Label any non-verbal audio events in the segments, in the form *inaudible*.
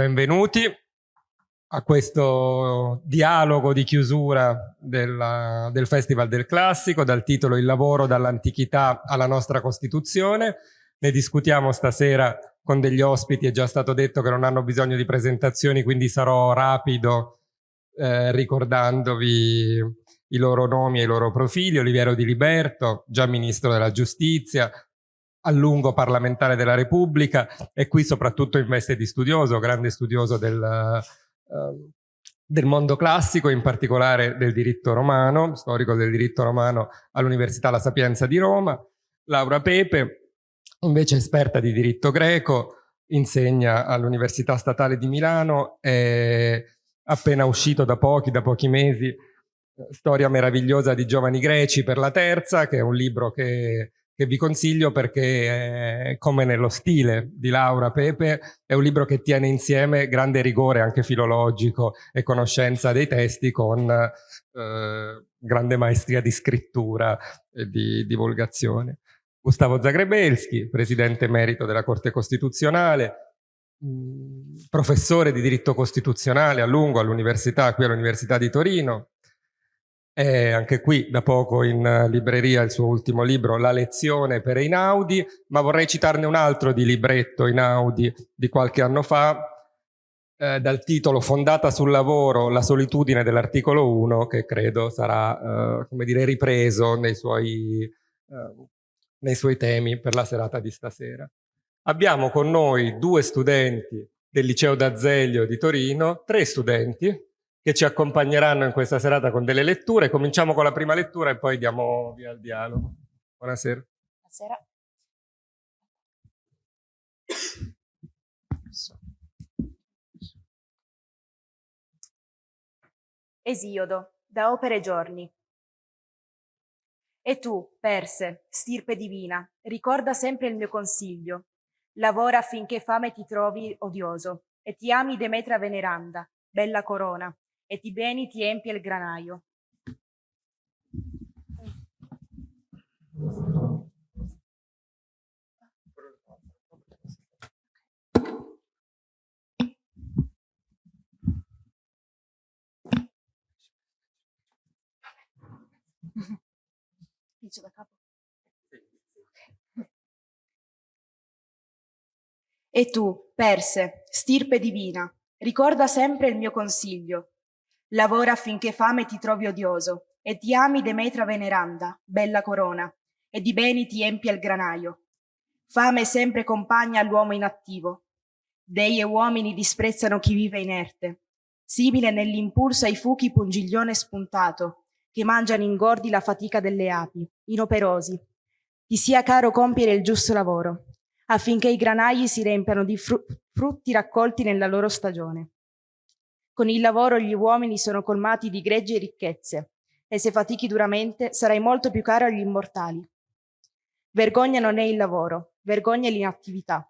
benvenuti a questo dialogo di chiusura della, del Festival del Classico dal titolo Il lavoro dall'antichità alla nostra Costituzione. Ne discutiamo stasera con degli ospiti, è già stato detto che non hanno bisogno di presentazioni, quindi sarò rapido eh, ricordandovi i loro nomi e i loro profili. Oliviero Di Liberto, già Ministro della Giustizia, a lungo parlamentare della Repubblica e qui soprattutto in veste di studioso, grande studioso del, uh, del mondo classico, in particolare del diritto romano, storico del diritto romano all'Università La Sapienza di Roma. Laura Pepe, invece esperta di diritto greco, insegna all'Università Statale di Milano, è appena uscito da pochi, da pochi mesi, Storia meravigliosa di giovani greci per la terza, che è un libro che che vi consiglio perché come nello stile di Laura Pepe, è un libro che tiene insieme grande rigore anche filologico e conoscenza dei testi con eh, grande maestria di scrittura e di divulgazione. Gustavo Zagrebelski, presidente emerito della Corte Costituzionale, mh, professore di diritto costituzionale a lungo all'università, qui all'Università di Torino, è anche qui da poco in libreria il suo ultimo libro, La lezione per Einaudi, ma vorrei citarne un altro di libretto Einaudi di qualche anno fa, eh, dal titolo Fondata sul lavoro, la solitudine dell'articolo 1, che credo sarà, eh, come dire, ripreso nei suoi, eh, nei suoi temi per la serata di stasera. Abbiamo con noi due studenti del liceo d'Azeglio di Torino, tre studenti, che ci accompagneranno in questa serata con delle letture. Cominciamo con la prima lettura e poi diamo via al dialogo. Buonasera. Buonasera. Esiodo, da opere giorni. E tu, Perse, stirpe divina, ricorda sempre il mio consiglio. Lavora affinché fame ti trovi odioso, e ti ami Demetra veneranda, bella corona, e di beni ti empie il granaio. Inizio da capo. E tu, Perse, stirpe divina, ricorda sempre il mio consiglio, Lavora affinché fame ti trovi odioso, e ti ami Demetra veneranda, bella corona, e di beni ti empia il granaio. Fame sempre compagna all'uomo inattivo. Dei e uomini disprezzano chi vive inerte, simile nell'impulso ai fuchi pungiglione spuntato, che mangiano ingordi la fatica delle api, inoperosi. Ti sia caro compiere il giusto lavoro, affinché i granai si riempiano di fru frutti raccolti nella loro stagione. Con il lavoro gli uomini sono colmati di greggi e ricchezze, e se fatichi duramente sarai molto più caro agli immortali. Vergogna non è il lavoro, vergogna è l'inattività.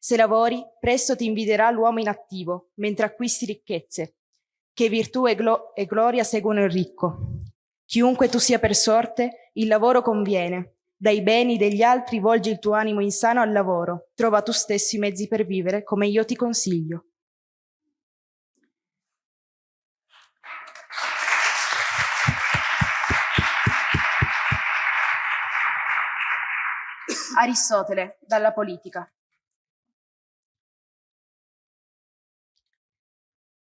Se lavori, presto ti inviderà l'uomo inattivo, mentre acquisti ricchezze, che virtù e, glo e gloria seguono il ricco. Chiunque tu sia per sorte, il lavoro conviene. Dai beni degli altri volgi il tuo animo insano al lavoro. Trova tu stesso i mezzi per vivere, come io ti consiglio. Aristotele, dalla politica.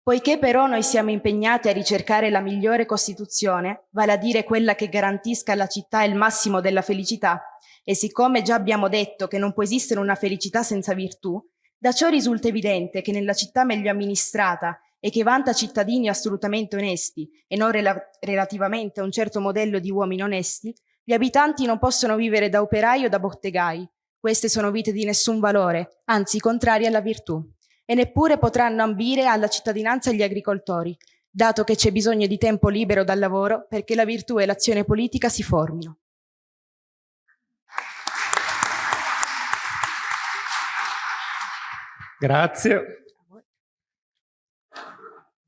Poiché però noi siamo impegnati a ricercare la migliore Costituzione, vale a dire quella che garantisca alla città il massimo della felicità, e siccome già abbiamo detto che non può esistere una felicità senza virtù, da ciò risulta evidente che nella città meglio amministrata e che vanta cittadini assolutamente onesti e non rela relativamente a un certo modello di uomini onesti, gli abitanti non possono vivere da operai o da bottegai. Queste sono vite di nessun valore, anzi contrarie alla virtù. E neppure potranno ambire alla cittadinanza gli agricoltori, dato che c'è bisogno di tempo libero dal lavoro perché la virtù e l'azione politica si formino. Grazie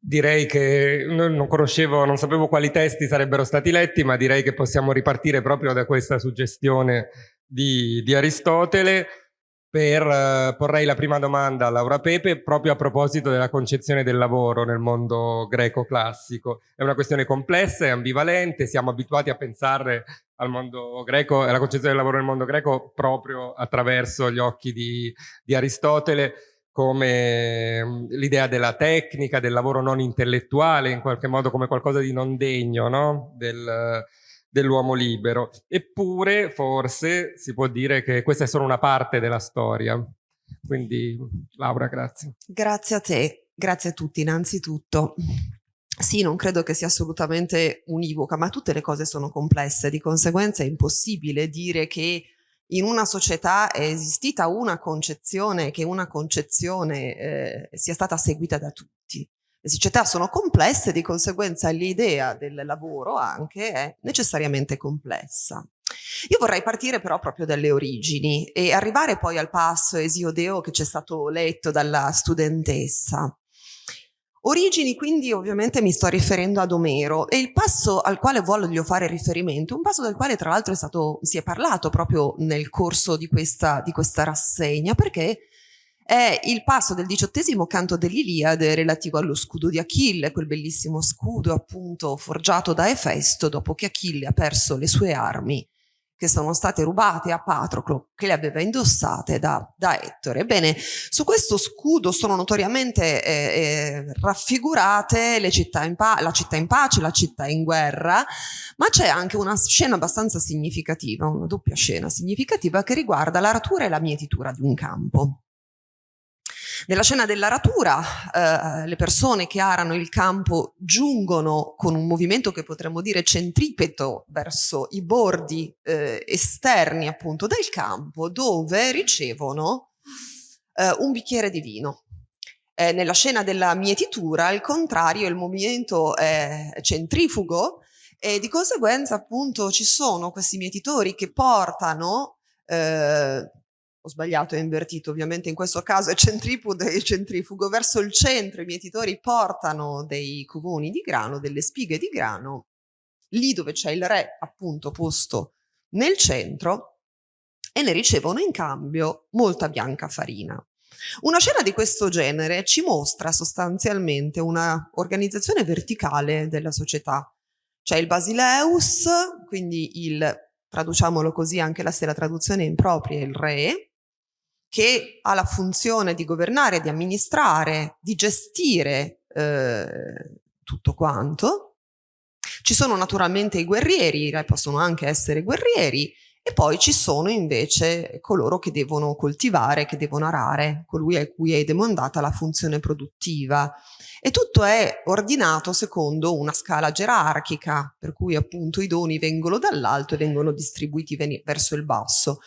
direi che non conoscevo, non sapevo quali testi sarebbero stati letti, ma direi che possiamo ripartire proprio da questa suggestione di, di Aristotele. per, eh, porrei la prima domanda a Laura Pepe proprio a proposito della concezione del lavoro nel mondo greco classico. È una questione complessa e ambivalente, siamo abituati a pensare al mondo greco e alla concezione del lavoro nel mondo greco proprio attraverso gli occhi di, di Aristotele come mm, l'idea della tecnica, del lavoro non intellettuale, in qualche modo come qualcosa di non degno no? del, dell'uomo libero. Eppure, forse, si può dire che questa è solo una parte della storia. Quindi, Laura, grazie. Grazie a te, grazie a tutti innanzitutto. Sì, non credo che sia assolutamente univoca, ma tutte le cose sono complesse, di conseguenza è impossibile dire che in una società è esistita una concezione, che una concezione eh, sia stata seguita da tutti. Le società sono complesse, di conseguenza l'idea del lavoro anche è necessariamente complessa. Io vorrei partire però proprio dalle origini e arrivare poi al passo Esiodeo che ci è stato letto dalla studentessa. Origini quindi ovviamente mi sto riferendo ad Omero. E il passo al quale voglio fare riferimento, un passo del quale tra l'altro si è parlato proprio nel corso di questa, di questa rassegna perché è il passo del diciottesimo canto dell'Iliade relativo allo scudo di Achille, quel bellissimo scudo appunto forgiato da Efesto dopo che Achille ha perso le sue armi che sono state rubate a Patroclo, che le aveva indossate da, da Ettore. Ebbene, su questo scudo sono notoriamente eh, eh, raffigurate città la città in pace, la città in guerra, ma c'è anche una scena abbastanza significativa, una doppia scena significativa che riguarda l'aratura e la mietitura di un campo. Nella scena dell'aratura eh, le persone che arano il campo giungono con un movimento che potremmo dire centripeto verso i bordi eh, esterni appunto del campo dove ricevono eh, un bicchiere di vino. Eh, nella scena della mietitura al contrario il movimento è centrifugo e di conseguenza appunto ci sono questi mietitori che portano eh, ho sbagliato, è invertito, ovviamente in questo caso è centripudo e centrifugo, verso il centro i mietitori portano dei covoni di grano, delle spighe di grano, lì dove c'è il re appunto posto nel centro e ne ricevono in cambio molta bianca farina. Una scena di questo genere ci mostra sostanzialmente una organizzazione verticale della società. C'è il basileus, quindi il, traduciamolo così anche la, se traduzione impropria, il re, che ha la funzione di governare, di amministrare, di gestire eh, tutto quanto. Ci sono naturalmente i guerrieri, i re possono anche essere guerrieri, e poi ci sono invece coloro che devono coltivare, che devono arare, colui a cui è demandata la funzione produttiva. E tutto è ordinato secondo una scala gerarchica, per cui appunto i doni vengono dall'alto e vengono distribuiti verso il basso.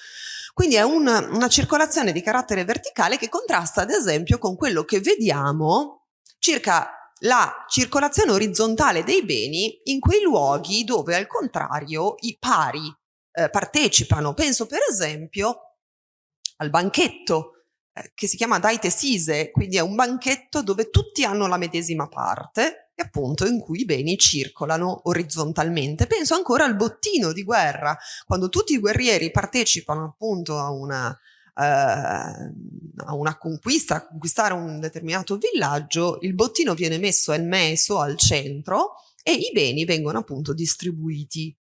Quindi è un, una circolazione di carattere verticale che contrasta ad esempio con quello che vediamo circa la circolazione orizzontale dei beni in quei luoghi dove al contrario i pari eh, partecipano. Penso per esempio al banchetto eh, che si chiama Daite Sise, quindi è un banchetto dove tutti hanno la medesima parte appunto in cui i beni circolano orizzontalmente. Penso ancora al bottino di guerra, quando tutti i guerrieri partecipano appunto a una, eh, a una conquista, a conquistare un determinato villaggio, il bottino viene messo, è messo al centro e i beni vengono appunto distribuiti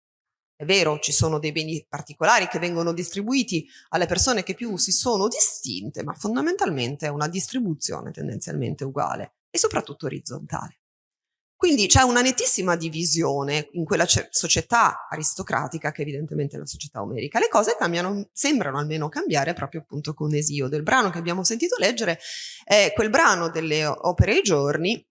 è vero, ci sono dei beni particolari che vengono distribuiti alle persone che più si sono distinte, ma fondamentalmente è una distribuzione tendenzialmente uguale e soprattutto orizzontale. Quindi c'è una nettissima divisione in quella società aristocratica che evidentemente è la società omerica. Le cose cambiano, sembrano almeno cambiare proprio appunto con Esio. Del brano che abbiamo sentito leggere è quel brano delle opere ai giorni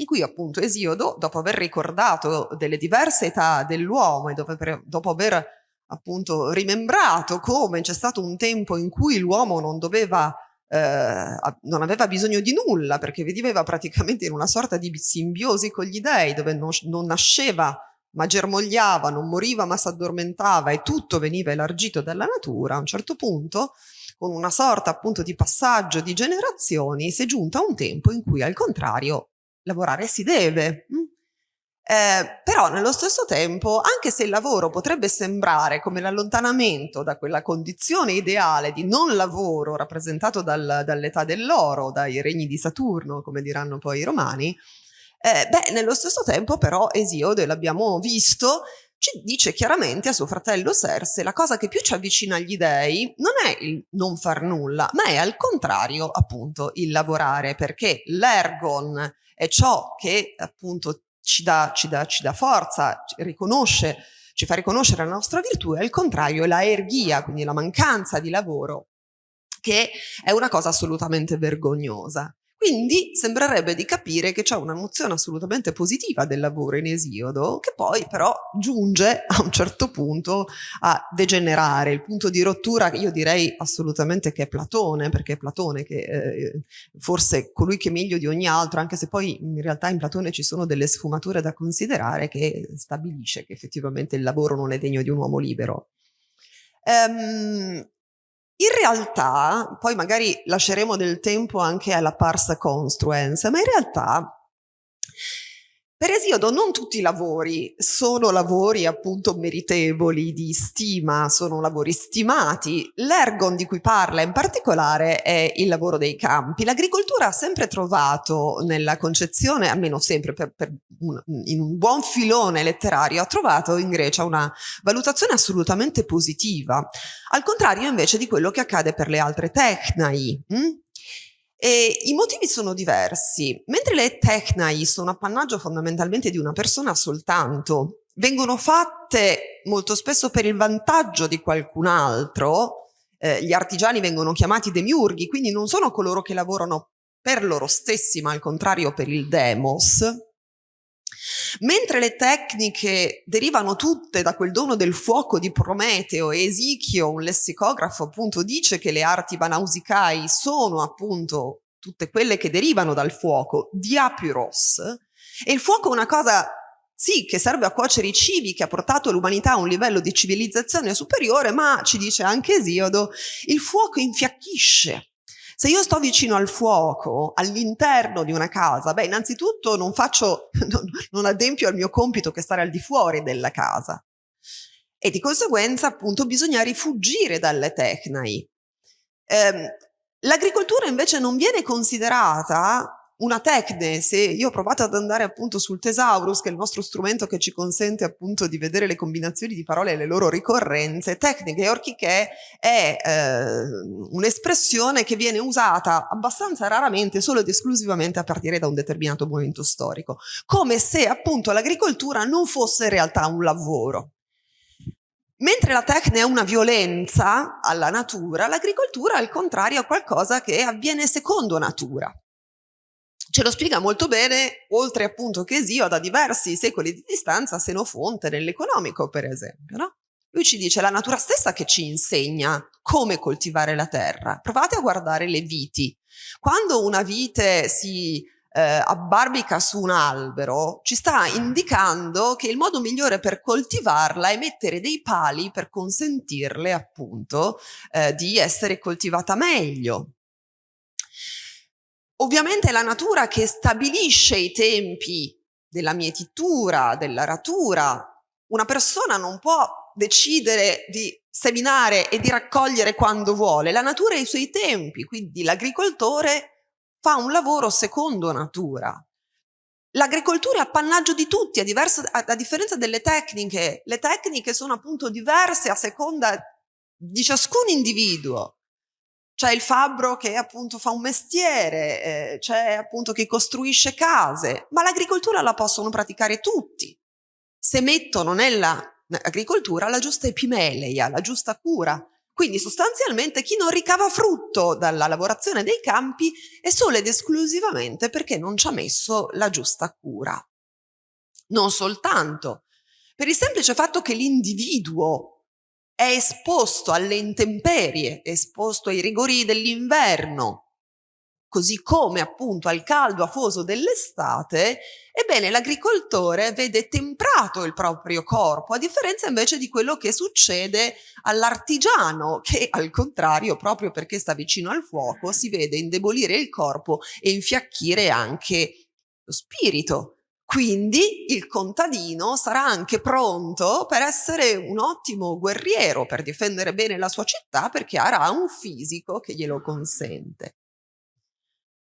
in cui appunto Esiodo, dopo aver ricordato delle diverse età dell'uomo e dopo, aver appunto rimembrato come c'è stato un tempo in cui l'uomo non doveva eh, non aveva bisogno di nulla perché viveva praticamente in una sorta di simbiosi con gli dei dove non, non nasceva ma germogliava, non moriva ma si addormentava e tutto veniva elargito dalla natura, a un certo punto, con una sorta appunto di passaggio di generazioni, si è giunta a un tempo in cui al contrario lavorare si deve. Mm? Eh, però nello stesso tempo, anche se il lavoro potrebbe sembrare come l'allontanamento da quella condizione ideale di non lavoro rappresentato dal, dall'età dell'oro, dai regni di Saturno, come diranno poi i romani, eh, beh, nello stesso tempo però Esiode, l'abbiamo visto, ci dice chiaramente a suo fratello Serse la cosa che più ci avvicina agli dei non è il non far nulla, ma è al contrario appunto il lavorare, perché l'ergon è ciò che appunto ci dà, ci dà, ci dà forza, ci riconosce, ci fa riconoscere la nostra virtù e al contrario è la ergia, quindi la mancanza di lavoro, che è una cosa assolutamente vergognosa. Quindi sembrerebbe di capire che c'è una nozione assolutamente positiva del lavoro in Esiodo, che poi però giunge a un certo punto a degenerare. Il punto di rottura io direi assolutamente che è Platone, perché è Platone che eh, forse colui che meglio di ogni altro, anche se poi in realtà in Platone ci sono delle sfumature da considerare, che stabilisce che effettivamente il lavoro non è degno di un uomo libero. Um, in realtà, poi magari lasceremo del tempo anche alla parsa construence, ma in realtà per Esiodo non tutti i lavori sono lavori appunto meritevoli di stima, sono lavori stimati. L'ergon di cui parla in particolare è il lavoro dei campi. L'agricoltura ha sempre trovato nella concezione, almeno sempre per, per un, in un buon filone letterario, ha trovato in Grecia una valutazione assolutamente positiva, al contrario invece di quello che accade per le altre tecnai. Hm? E I motivi sono diversi. Mentre le tecnai sono appannaggio fondamentalmente di una persona soltanto, vengono fatte molto spesso per il vantaggio di qualcun altro, eh, gli artigiani vengono chiamati demiurghi, quindi non sono coloro che lavorano per loro stessi, ma al contrario per il demos, Mentre le tecniche derivano tutte da quel dono del fuoco di Prometeo e Esichio, un lessicografo appunto dice che le arti banausicai sono appunto tutte quelle che derivano dal fuoco, diapyros, e il fuoco è una cosa sì, che serve a cuocere i cibi, che ha portato l'umanità a un livello di civilizzazione superiore, ma, ci dice anche Esiodo, il fuoco infiacchisce, se io sto vicino al fuoco, all'interno di una casa, beh, innanzitutto non faccio, *laughs* non, adempio al mio compito che stare al di fuori della casa. E di conseguenza, appunto, bisogna rifugire dalle tecnai. Eh, L'agricoltura invece non viene considerata una tecne, se io ho provato ad andare appunto sul Thesaurus, che è il nostro strumento che ci consente appunto di vedere le combinazioni di parole e le loro ricorrenze, tecniche orchiche è eh, un'espressione che viene usata abbastanza raramente, solo ed esclusivamente a partire da un determinato momento storico, come se appunto l'agricoltura non fosse in realtà un lavoro. Mentre la tecne è una violenza alla natura, l'agricoltura al contrario è qualcosa che avviene secondo natura. Ce lo spiega molto bene, oltre appunto che Esio, da diversi secoli di distanza, Senofonte nell'economico, per esempio. No? Lui ci dice la natura stessa che ci insegna come coltivare la terra. Provate a guardare le viti. Quando una vite si eh, abbarbica su un albero, ci sta indicando che il modo migliore per coltivarla è mettere dei pali per consentirle appunto eh, di essere coltivata meglio. Ovviamente è la natura che stabilisce i tempi della mietitura, dell'aratura. Una persona non può decidere di seminare e di raccogliere quando vuole. La natura ha i suoi tempi, quindi l'agricoltore fa un lavoro secondo natura. L'agricoltura è appannaggio di tutti, a, diversa, a, a differenza delle tecniche. Le tecniche sono appunto diverse a seconda di ciascun individuo c'è il fabbro che appunto fa un mestiere, eh, c'è appunto chi costruisce case, ma l'agricoltura la possono praticare tutti. Se mettono nell'agricoltura la giusta epimeleia, la giusta cura. Quindi sostanzialmente chi non ricava frutto dalla lavorazione dei campi è solo ed esclusivamente perché non ci ha messo la giusta cura. Non soltanto, per il semplice fatto che l'individuo è esposto alle intemperie, è esposto ai rigori dell'inverno, così come appunto al caldo afoso dell'estate, ebbene l'agricoltore vede temprato il proprio corpo, a differenza invece di quello che succede all'artigiano, che al contrario, proprio perché sta vicino al fuoco, si vede indebolire il corpo e infiacchire anche lo spirito. Quindi il contadino sarà anche pronto per essere un ottimo guerriero, per difendere bene la sua città, perché avrà un fisico che glielo consente.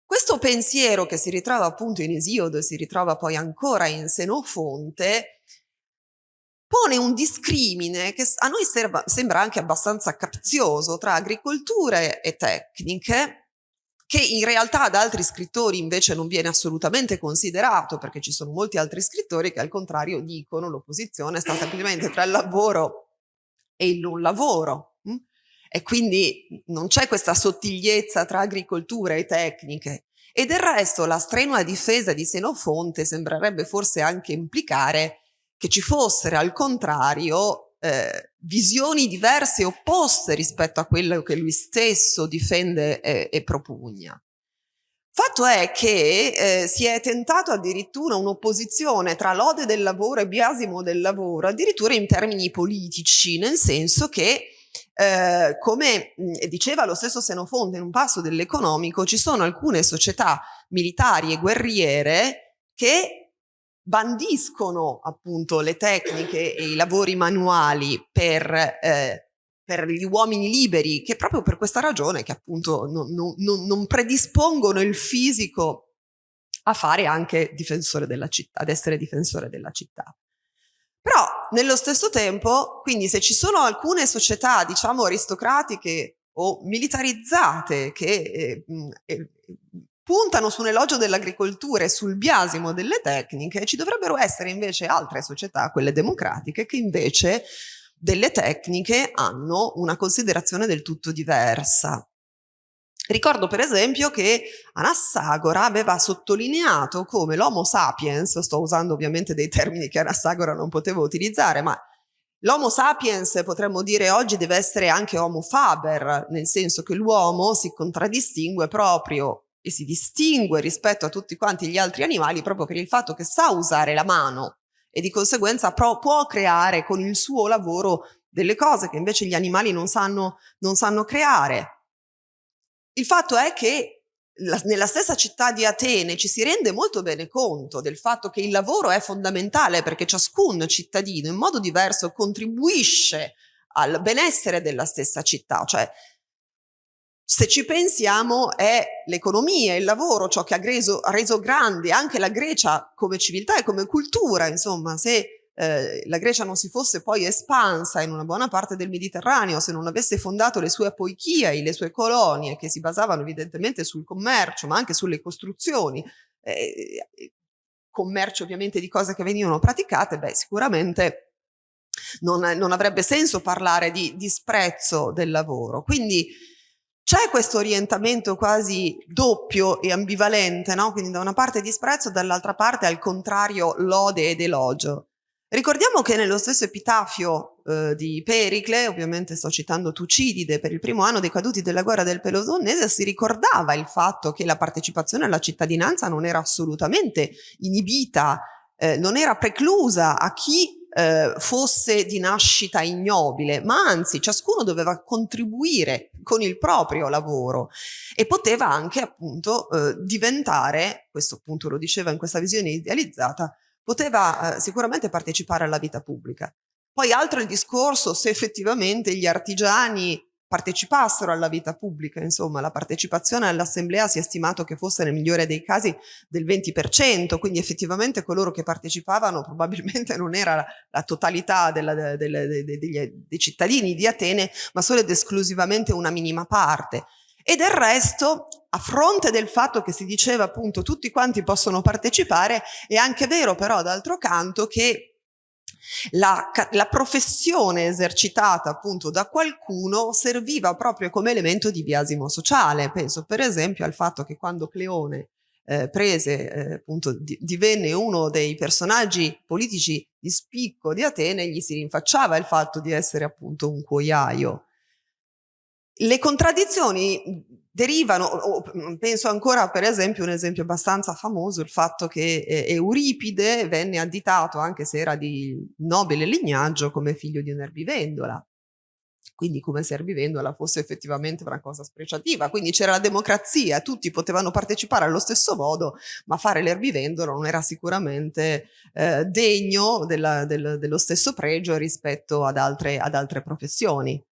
Questo pensiero che si ritrova appunto in Esiodo e si ritrova poi ancora in Senofonte, pone un discrimine che a noi sembra anche abbastanza capzioso tra agricolture e tecniche, che in realtà da altri scrittori invece non viene assolutamente considerato, perché ci sono molti altri scrittori che al contrario dicono l'opposizione sta semplicemente tra il lavoro e il non lavoro. Hm? E quindi non c'è questa sottigliezza tra agricoltura e tecniche. E del resto la strenua difesa di Senofonte sembrerebbe forse anche implicare che ci fossero al contrario eh, visioni diverse e opposte rispetto a quello che lui stesso difende e, e propugna. Fatto è che eh, si è tentato addirittura un'opposizione tra lode del lavoro e biasimo del lavoro, addirittura in termini politici, nel senso che, eh, come mh, diceva lo stesso Senofonte in un passo dell'economico, ci sono alcune società militari e guerriere che bandiscono appunto le tecniche e i lavori manuali per, eh, per gli uomini liberi che proprio per questa ragione che appunto non, non, non predispongono il fisico a fare anche difensore della città, ad essere difensore della città. Però nello stesso tempo, quindi se ci sono alcune società, diciamo, aristocratiche o militarizzate che eh, eh, puntano su un elogio dell'agricoltura e sul biasimo delle tecniche, ci dovrebbero essere invece altre società, quelle democratiche, che invece delle tecniche hanno una considerazione del tutto diversa. Ricordo per esempio che Anassagora aveva sottolineato come l'Homo sapiens, sto usando ovviamente dei termini che Anassagora non poteva utilizzare, ma L'Homo sapiens potremmo dire oggi deve essere anche Homo faber, nel senso che l'uomo si contraddistingue proprio e si distingue rispetto a tutti quanti gli altri animali proprio per il fatto che sa usare la mano e di conseguenza può creare con il suo lavoro delle cose che invece gli animali non sanno, non sanno creare. Il fatto è che la, nella stessa città di Atene ci si rende molto bene conto del fatto che il lavoro è fondamentale perché ciascun cittadino in modo diverso contribuisce al benessere della stessa città, cioè se ci pensiamo è l'economia, il lavoro, ciò che ha reso, reso, grande anche la Grecia come civiltà e come cultura, insomma, se eh, la Grecia non si fosse poi espansa in una buona parte del Mediterraneo, se non avesse fondato le sue apoichiai, le sue colonie, che si basavano evidentemente sul commercio, ma anche sulle costruzioni, eh, commercio ovviamente di cose che venivano praticate, beh, sicuramente non, non avrebbe senso parlare di disprezzo del lavoro. Quindi c'è questo orientamento quasi doppio e ambivalente, no? quindi da una parte disprezzo, dall'altra parte al contrario lode ed elogio. Ricordiamo che nello stesso epitafio eh, di Pericle, ovviamente sto citando Tucidide, per il primo anno dei caduti della guerra del Pelosonnese, si ricordava il fatto che la partecipazione alla cittadinanza non era assolutamente inibita, eh, non era preclusa a chi eh, fosse di nascita ignobile, ma anzi ciascuno doveva contribuire con il proprio lavoro e poteva anche appunto eh, diventare, questo appunto lo diceva in questa visione idealizzata, poteva eh, sicuramente partecipare alla vita pubblica. Poi altro il discorso se effettivamente gli artigiani partecipassero alla vita pubblica, insomma la partecipazione all'assemblea si è stimato che fosse nel migliore dei casi del 20%, quindi effettivamente coloro che partecipavano probabilmente non era la, la totalità della, della, de, de, degli, dei cittadini di Atene, ma solo ed esclusivamente una minima parte. E del resto, a fronte del fatto che si diceva appunto tutti quanti possono partecipare, è anche vero però d'altro canto che la, la, professione esercitata appunto da qualcuno serviva proprio come elemento di biasimo sociale. Penso per esempio al fatto che quando Cleone eh, prese, eh, appunto, di, divenne uno dei personaggi politici di spicco di Atene, gli si rinfacciava il fatto di essere appunto un cuoiaio. Le contraddizioni derivano, o, mm, penso ancora per esempio un esempio abbastanza famoso, il fatto che eh, Euripide venne additato, anche se era di nobile lignaggio, come figlio di un'erbivendola. quindi come se erbivendola fosse effettivamente una cosa spreciativa. Quindi c'era la democrazia, tutti potevano partecipare allo stesso modo, ma fare l'erbivendolo non era sicuramente eh, degno della, del, dello stesso pregio rispetto ad altre, ad altre professioni.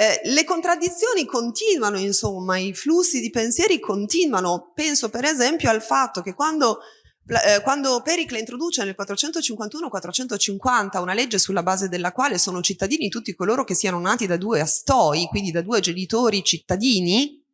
Eh, le contraddizioni continuano, insomma, i flussi di pensieri continuano. Penso per esempio al fatto che quando eh, quando Pericle introduce nel 451-450 una legge sulla base della quale sono cittadini tutti coloro che siano nati da due astoi, quindi da due genitori cittadini,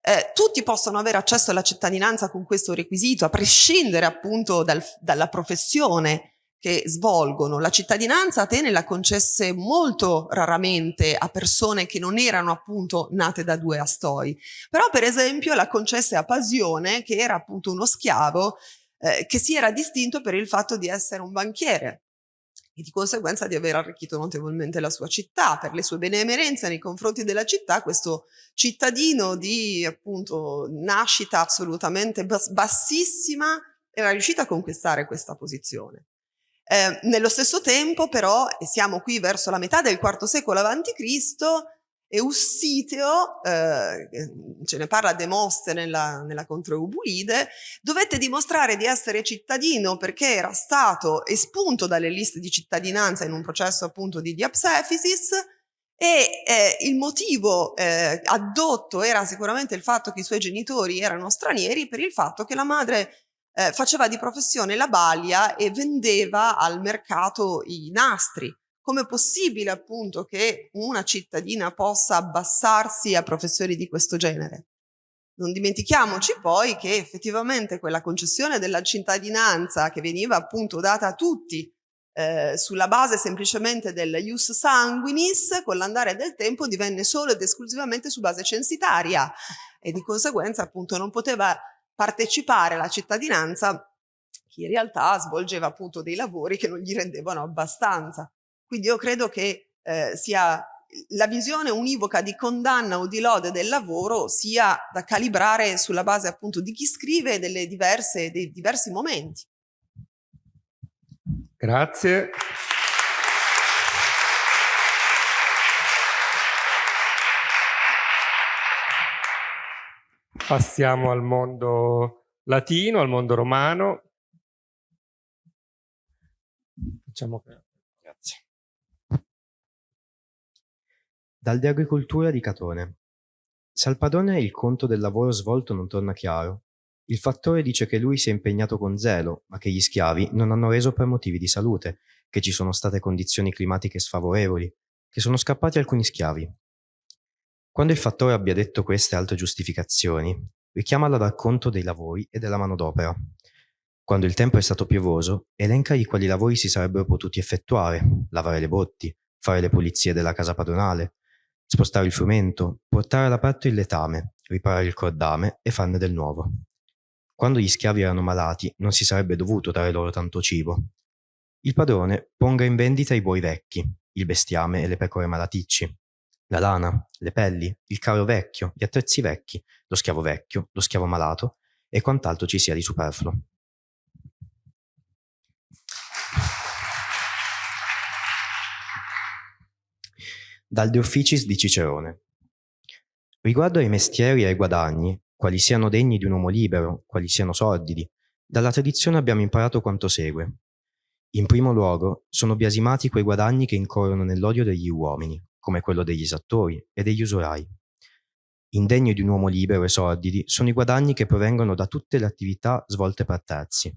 eh, tutti possono avere accesso alla cittadinanza con questo requisito, a prescindere appunto dal, dalla professione che svolgono. La cittadinanza Atene la concesse molto raramente a persone che non erano appunto nate da due astoi, però per esempio la concesse a Pasione, che era appunto uno schiavo eh, che si era distinto per il fatto di essere un banchiere e di conseguenza di aver arricchito notevolmente la sua città. Per le sue benemerenze nei confronti della città, questo cittadino di appunto nascita assolutamente bassissima era riuscito a conquistare questa posizione. Eh, nello stesso tempo però, e siamo qui verso la metà del IV secolo a.C., Eussiteo, eh, ce ne parla Demostene nella, nella Controeubulide, dovette dimostrare di essere cittadino perché era stato espunto dalle liste di cittadinanza in un processo appunto di diapsefisis e eh, il motivo eh, addotto era sicuramente il fatto che i suoi genitori erano stranieri per il fatto che la madre eh, faceva di professione la balia e vendeva al mercato i nastri come è possibile appunto che una cittadina possa abbassarsi a professori di questo genere? Non dimentichiamoci poi che effettivamente quella concessione della cittadinanza che veniva appunto data a tutti eh, sulla base semplicemente del ius sanguinis, con l'andare del tempo divenne solo ed esclusivamente su base censitaria e di conseguenza appunto non poteva partecipare alla cittadinanza chi in realtà svolgeva appunto dei lavori che non gli rendevano abbastanza. Quindi io credo che eh, sia la visione univoca di condanna o di lode del lavoro sia da calibrare sulla base appunto di chi scrive delle diverse, dei diversi momenti. Grazie. Passiamo al mondo latino, al mondo romano. Facciamo che Dal De agricoltura di Catone. Se al padrone il conto del lavoro svolto non torna chiaro, il fattore dice che lui si è impegnato con zelo, ma che gli schiavi non hanno reso per motivi di salute, che ci sono state condizioni climatiche sfavorevoli, che sono scappati alcuni schiavi. Quando il fattore abbia detto queste altre giustificazioni, richiamala dal conto dei lavori e della manodopera. Quando il tempo è stato piovoso, elenca i quali lavori si sarebbero potuti effettuare, lavare le botti, fare le pulizie della casa padronale, spostare il frumento, portare all'aperto il letame, riparare il cordame e farne del nuovo. Quando gli schiavi erano malati, non si sarebbe dovuto dare loro tanto cibo. Il padrone ponga in vendita i buoi vecchi, il bestiame e le pecore malaticci, la lana, le pelli, il carro vecchio, gli attrezzi vecchi, lo schiavo vecchio, lo schiavo malato e quant'altro ci sia di superfluo. Dal De Officis di Cicerone. Riguardo ai mestieri e ai guadagni, quali siano degni di un uomo libero, quali siano sordidi, dalla tradizione abbiamo imparato quanto segue. In primo luogo, sono biasimati quei guadagni che incorrono nell'odio degli uomini, come quello degli esattori e degli usurai. Indegni di un uomo libero e sordidi sono i guadagni che provengono da tutte le attività svolte per terzi,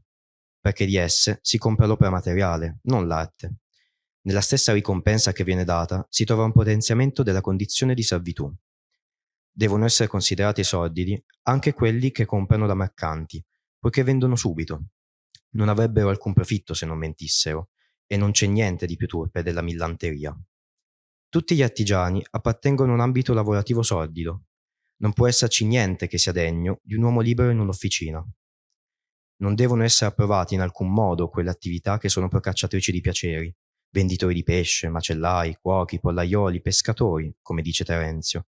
perché di esse si compra l'opera materiale, non l'arte, nella stessa ricompensa che viene data si trova un potenziamento della condizione di servitù. Devono essere considerati sordidi anche quelli che comprano da mercanti, poiché vendono subito. Non avrebbero alcun profitto se non mentissero, e non c'è niente di più turpe della millanteria. Tutti gli artigiani appartengono a un ambito lavorativo sordido. Non può esserci niente che sia degno di un uomo libero in un'officina. Non devono essere approvati in alcun modo quelle attività che sono procacciatrici di piaceri, venditori di pesce, macellai, cuochi, pollaioli, pescatori, come dice Terenzio.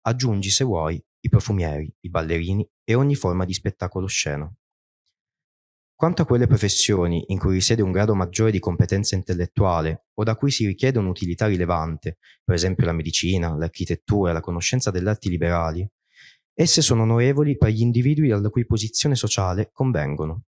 Aggiungi, se vuoi, i profumieri, i ballerini e ogni forma di spettacolo sceno. Quanto a quelle professioni in cui risiede un grado maggiore di competenza intellettuale o da cui si richiede un'utilità rilevante, per esempio la medicina, l'architettura la conoscenza delle arti liberali, esse sono onorevoli per gli individui alla cui posizione sociale convengono.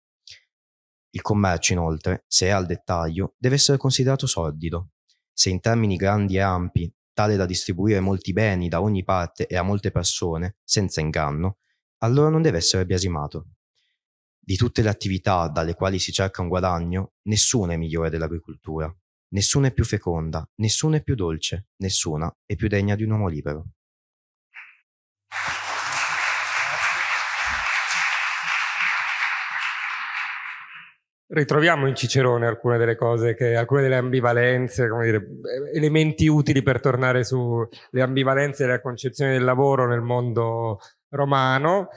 Il commercio, inoltre, se è al dettaglio, deve essere considerato sordido. Se in termini grandi e ampi, tale da distribuire molti beni da ogni parte e a molte persone, senza inganno, allora non deve essere biasimato. Di tutte le attività dalle quali si cerca un guadagno, nessuna è migliore dell'agricoltura, nessuna è più feconda, nessuna è più dolce, nessuna è più degna di un uomo libero. Ritroviamo in Cicerone alcune delle cose, che, alcune delle ambivalenze, dire, elementi utili per tornare sulle ambivalenze della concezione del lavoro nel mondo romano.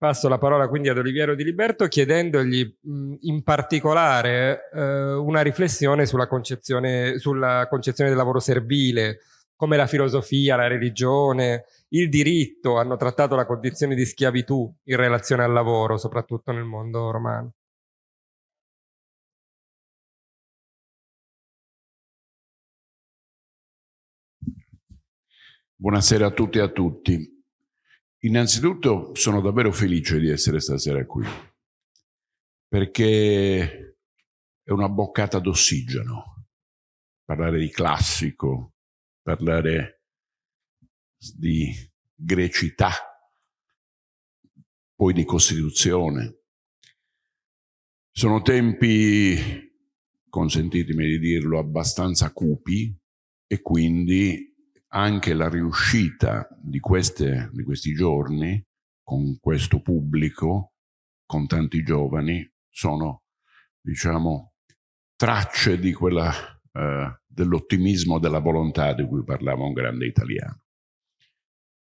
Passo la parola quindi ad Oliviero Di Liberto chiedendogli in particolare eh, una riflessione sulla concezione, sulla concezione del lavoro servile, come la filosofia, la religione, il diritto hanno trattato la condizione di schiavitù in relazione al lavoro, soprattutto nel mondo romano. Buonasera a tutti e a tutti. Innanzitutto sono davvero felice di essere stasera qui, perché è una boccata d'ossigeno parlare di classico, parlare di grecità, poi di Costituzione. Sono tempi, consentitemi di dirlo, abbastanza cupi e quindi anche la riuscita di, queste, di questi giorni con questo pubblico, con tanti giovani, sono, diciamo, tracce di quella, eh, dell'ottimismo, della volontà di cui parlava un grande italiano.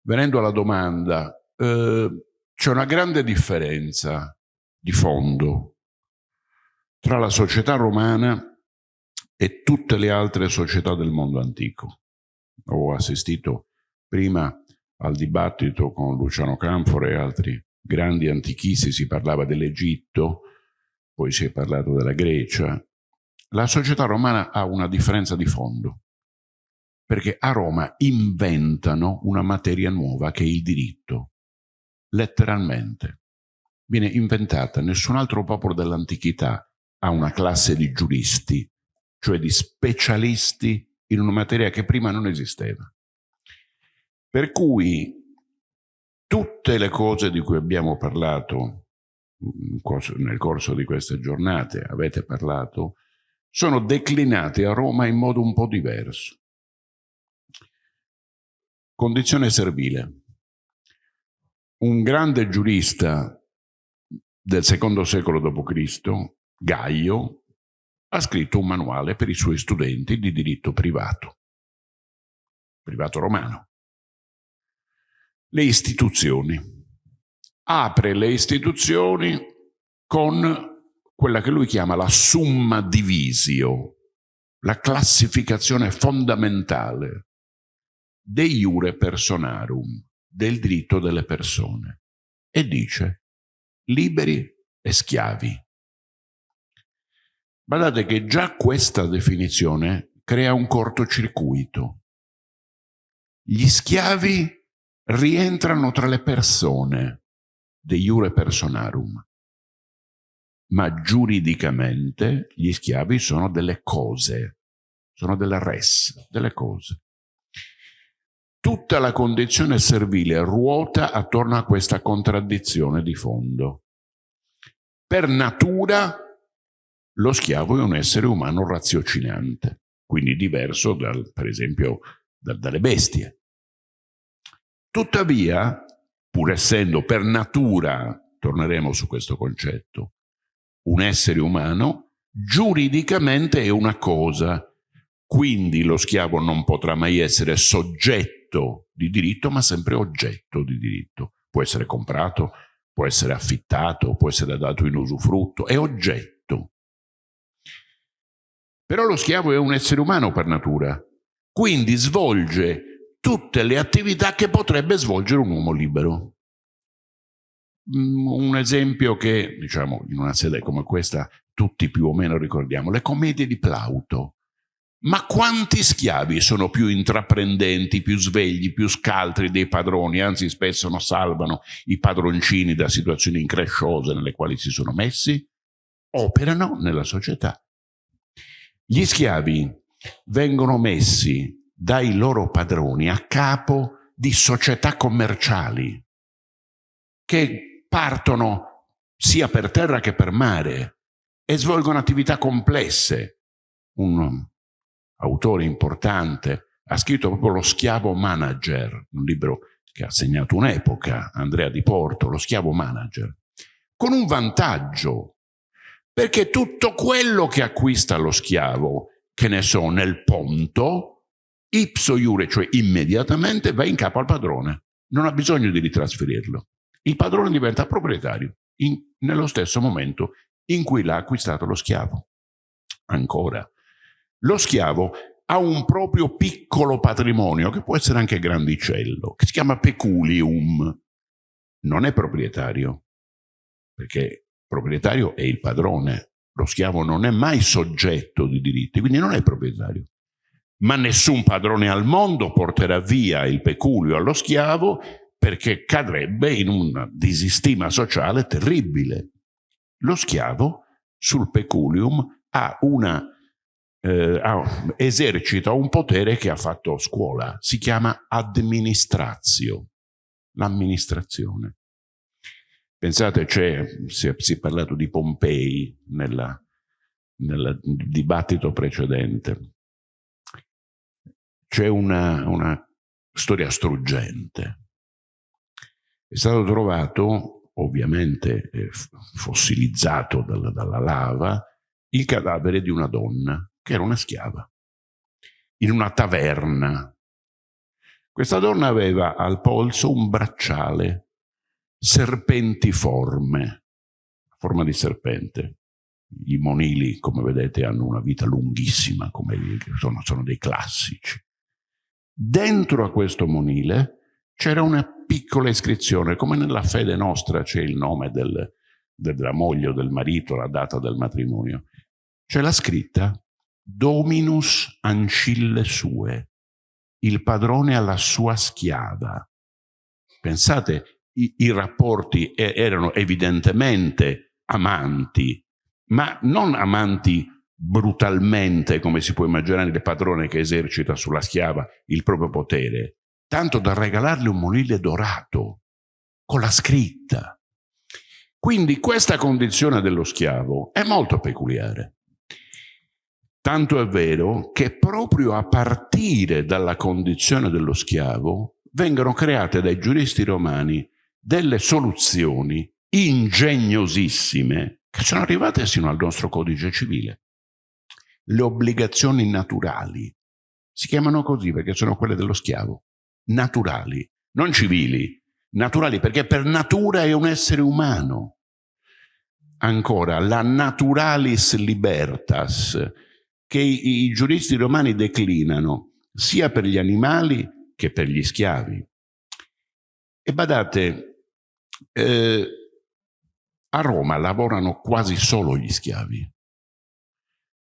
Venendo alla domanda, eh, c'è una grande differenza di fondo tra la società romana e tutte le altre società del mondo antico ho assistito prima al dibattito con Luciano Canfora e altri grandi antichisti, si parlava dell'Egitto, poi si è parlato della Grecia. La società romana ha una differenza di fondo, perché a Roma inventano una materia nuova che è il diritto, letteralmente. Viene inventata, nessun altro popolo dell'antichità ha una classe di giuristi, cioè di specialisti in una materia che prima non esisteva. Per cui tutte le cose di cui abbiamo parlato nel corso di queste giornate, avete parlato, sono declinate a Roma in modo un po' diverso. Condizione servile. Un grande giurista del secondo secolo d.C., Gaio, ha scritto un manuale per i suoi studenti di diritto privato, privato romano. Le istituzioni. Apre le istituzioni con quella che lui chiama la summa divisio, la classificazione fondamentale de iure personarum, del diritto delle persone, e dice liberi e schiavi. Guardate che già questa definizione crea un cortocircuito. Gli schiavi rientrano tra le persone, de iure personarum, ma giuridicamente gli schiavi sono delle cose, sono delle res, delle cose. Tutta la condizione servile ruota attorno a questa contraddizione di fondo. Per natura lo schiavo è un essere umano raziocinante, quindi diverso dal, per esempio da, dalle bestie. Tuttavia, pur essendo per natura, torneremo su questo concetto, un essere umano, giuridicamente è una cosa, quindi lo schiavo non potrà mai essere soggetto di diritto, ma sempre oggetto di diritto. Può essere comprato, può essere affittato, può essere dato in usufrutto, è oggetto. Però lo schiavo è un essere umano per natura, quindi svolge tutte le attività che potrebbe svolgere un uomo libero. mm, un esempio che, diciamo, in una sede come questa tutti più o meno ricordiamo, le commedie di Plauto. Ma quanti schiavi sono più intraprendenti, più svegli, più scaltri dei padroni, anzi spesso non salvano i padroncini da situazioni incresciose nelle quali si sono messi? Operano nella società. Gli schiavi vengono messi dai loro padroni a capo di società commerciali che partono sia per terra che per mare e svolgono attività complesse. Un autore importante ha scritto proprio Lo schiavo manager, un libro che ha segnato un'epoca, Andrea Di Porto, Lo schiavo manager, con un vantaggio, perché tutto quello che acquista lo schiavo, che ne so, nel ponto, ipso iure, cioè immediatamente, va in capo al padrone. Non ha bisogno di ritrasferirlo. Il padrone diventa proprietario in, nello stesso momento in cui l'ha acquistato lo schiavo. Ancora, lo schiavo ha un proprio piccolo patrimonio, che può essere anche grandicello, che si chiama peculium. Non è proprietario, perché proprietario è il padrone. Lo schiavo non è mai soggetto di diritti, quindi non è proprietario ma nessun padrone al mondo porterà via il peculio allo schiavo perché cadrebbe in una disistima sociale terribile. Lo schiavo sul peculium ha una, eh, ha, esercita un potere che ha fatto scuola, si chiama administrazio, l'amministrazione. Pensate, si, si è parlato di Pompei nella, nel dibattito precedente c'è una, una storia struggente. È stato trovato, ovviamente eh, fossilizzato dalla, dalla lava, il cadavere di una donna, che era una schiava, in una taverna. Questa donna aveva al polso un bracciale serpentiforme, forma di serpente. I monili, come vedete, hanno una vita lunghissima, come sono, sono dei classici. Dentro a questo monile c'era una piccola iscrizione, come nella fede nostra c'è il nome del, della moglie o del marito, la data del matrimonio. C'è la scritta Dominus ancille sue, il padrone alla sua schiava. Pensate, i, i rapporti erano evidentemente amanti, ma non amanti brutalmente, come si può immaginare, il padrone che esercita sulla schiava il proprio potere, tanto da regalarle un monile dorato, con la scritta. Quindi questa condizione dello schiavo è molto peculiare. Tanto è vero che proprio a partire dalla condizione dello schiavo vengono create dai giuristi romani delle soluzioni ingegnosissime che sono arrivate sino al nostro codice civile le obbligazioni naturali. Si chiamano così perché sono quelle dello schiavo. Naturali, non civili. Naturali perché per natura è un essere umano. Ancora, la naturalis libertas che i, i giuristi romani declinano sia per gli animali che per gli schiavi. E badate, eh, a Roma lavorano quasi solo gli schiavi.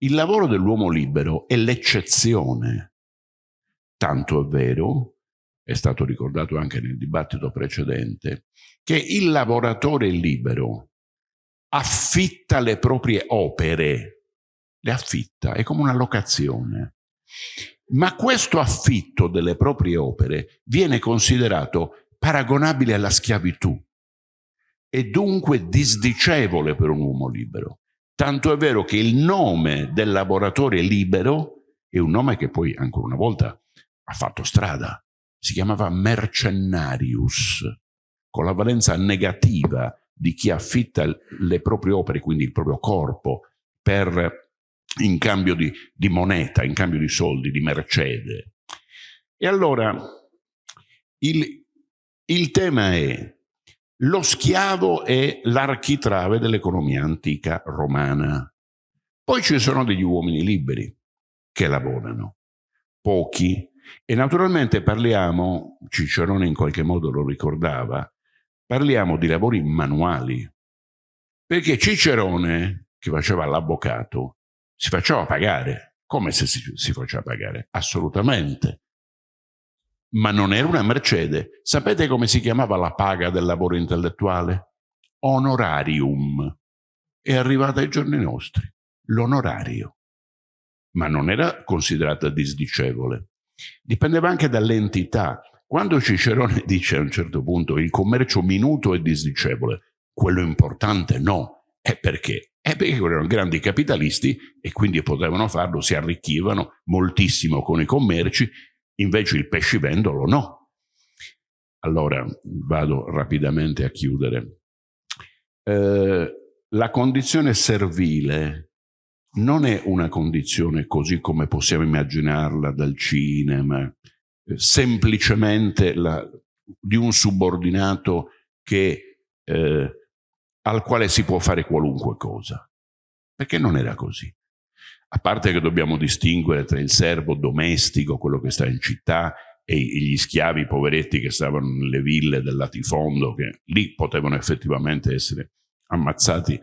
Il lavoro dell'uomo libero è l'eccezione. Tanto è vero, è stato ricordato anche nel dibattito precedente, che il lavoratore libero affitta le proprie opere, le affitta, è come una locazione. Ma questo affitto delle proprie opere viene considerato paragonabile alla schiavitù e dunque disdicevole per un uomo libero. Tanto è vero che il nome del lavoratore libero è un nome che poi ancora una volta ha fatto strada. Si chiamava mercenarius, con la valenza negativa di chi affitta le proprie opere, quindi il proprio corpo, per, in cambio di, di moneta, in cambio di soldi, di mercede. E allora il, il tema è lo schiavo è l'architrave dell'economia antica romana. Poi ci sono degli uomini liberi che lavorano, pochi, e naturalmente parliamo, Cicerone in qualche modo lo ricordava, parliamo di lavori manuali, perché Cicerone, che faceva l'avvocato, si faceva pagare. Come se si, si faceva pagare? Assolutamente. Ma non era una mercede. Sapete come si chiamava la paga del lavoro intellettuale? Honorarium. È arrivata ai giorni nostri. L'onorario. Ma non era considerata disdicevole. Dipendeva anche dall'entità. Quando Cicerone *laughs* dice a un certo punto il commercio minuto è disdicevole, quello importante no. È perché? È perché erano grandi capitalisti e quindi potevano farlo, si arricchivano moltissimo con i commerci, invece il pescivendolo no. Allora vado rapidamente a chiudere. Eh, la condizione servile non è una condizione così come possiamo immaginarla dal cinema, eh, semplicemente la, di un subordinato che, eh, al quale si può fare qualunque cosa. Perché non era così. A parte che dobbiamo distinguere tra il servo domestico, quello che sta in città, e gli schiavi poveretti che stavano nelle ville del latifondo, che lì potevano effettivamente essere ammazzati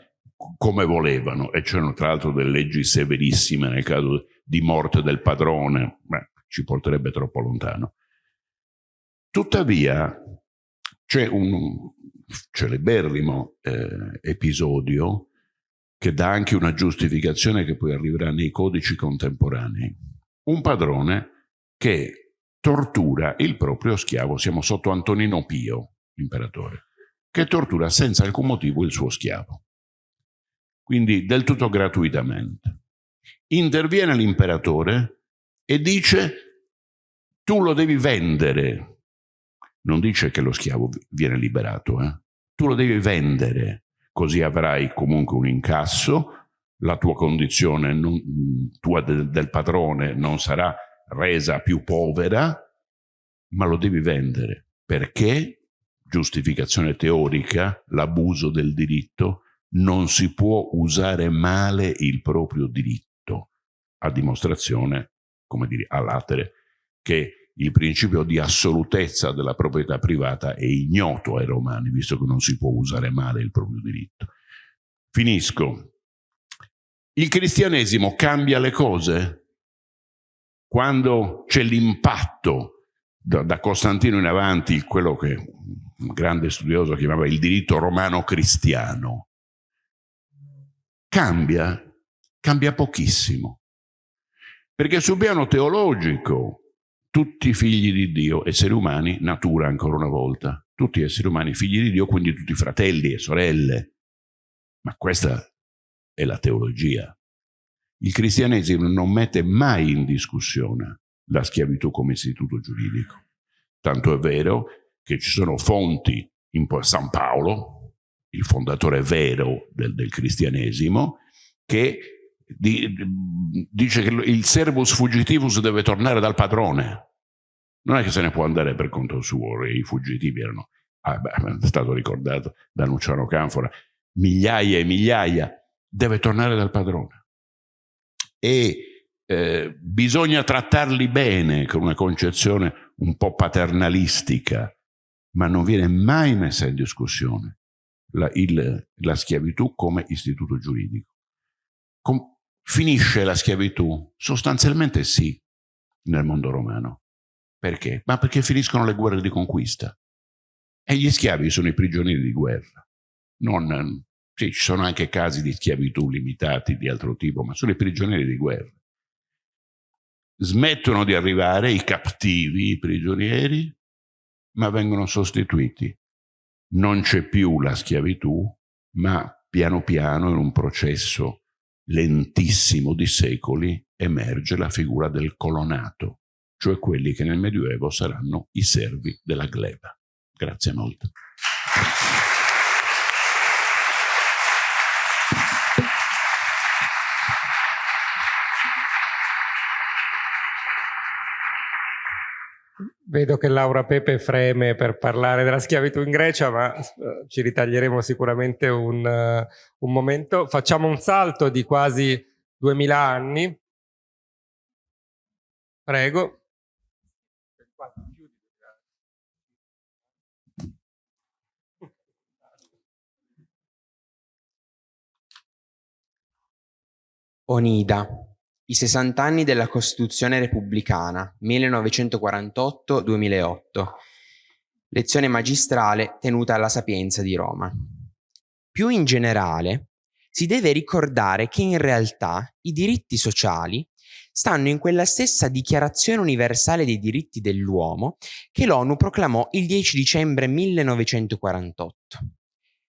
come volevano e c'erano tra l'altro delle leggi severissime nel caso di morte del padrone, Beh, ci porterebbe troppo lontano. Tuttavia c'è un celeberrimo eh, episodio che dà anche una giustificazione che poi arriverà nei codici contemporanei. Un padrone che tortura il proprio schiavo, siamo sotto Antonino Pio, imperatore, che tortura senza alcun motivo il suo schiavo quindi del tutto gratuitamente. Interviene l'imperatore e dice tu lo devi vendere. Non dice che lo schiavo viene liberato, eh? tu lo devi vendere, così avrai comunque un incasso, la tua condizione non, tua del, del padrone non sarà resa più povera, ma lo devi vendere. Perché? Giustificazione teorica, l'abuso del diritto, non si può usare male il proprio diritto, a dimostrazione, come dire, a latere, che il principio di assolutezza della proprietà privata è ignoto ai romani, visto che non si può usare male il proprio diritto. Finisco. Il cristianesimo cambia le cose quando c'è l'impatto da, da, Costantino in avanti, quello che un grande studioso chiamava il diritto romano cristiano, cambia, cambia pochissimo. Perché sul piano teologico, tutti figli di Dio, esseri umani, natura ancora una volta, tutti esseri umani figli di Dio, quindi tutti fratelli e sorelle. Ma questa è la teologia. Il cristianesimo non mette mai in discussione la schiavitù come istituto giuridico. Tanto è vero che ci sono fonti in San Paolo, il fondatore vero del, del cristianesimo, che di, dice che il servus fugitivus deve tornare dal padrone. Non è che se ne può andare per conto suo, i fuggitivi erano, ah, beh, è stato ricordato da Luciano Canfora, migliaia e migliaia, deve tornare dal padrone. E eh, bisogna trattarli bene con una concezione un po' paternalistica, ma non viene mai messa in discussione la, il, la schiavitù come istituto giuridico. Com finisce la schiavitù? Sostanzialmente sì, nel mondo romano. Perché? Ma perché finiscono le guerre di conquista. E gli schiavi sono i prigionieri di guerra. Non, sì, ci sono anche casi di schiavitù limitati di altro tipo, ma sono i prigionieri di guerra. Smettono di arrivare i cattivi, i prigionieri, ma vengono sostituiti non c'è più la schiavitù, ma piano piano in un processo lentissimo di secoli emerge la figura del colonato, cioè quelli che nel Medioevo saranno i servi della gleba. Grazie molto. Vedo che Laura Pepe freme per parlare della schiavitù in Grecia, ma eh, ci ritaglieremo sicuramente un, uh, un momento. Facciamo un salto di quasi 2000 anni. Prego. Onida i 60 anni della Costituzione repubblicana, 1948-2008. Lezione magistrale tenuta alla Sapienza di Roma. Più in generale, si deve ricordare che in realtà i diritti sociali stanno in quella stessa Dichiarazione universale dei diritti dell'uomo che l'ONU proclamò il 10 dicembre 1948.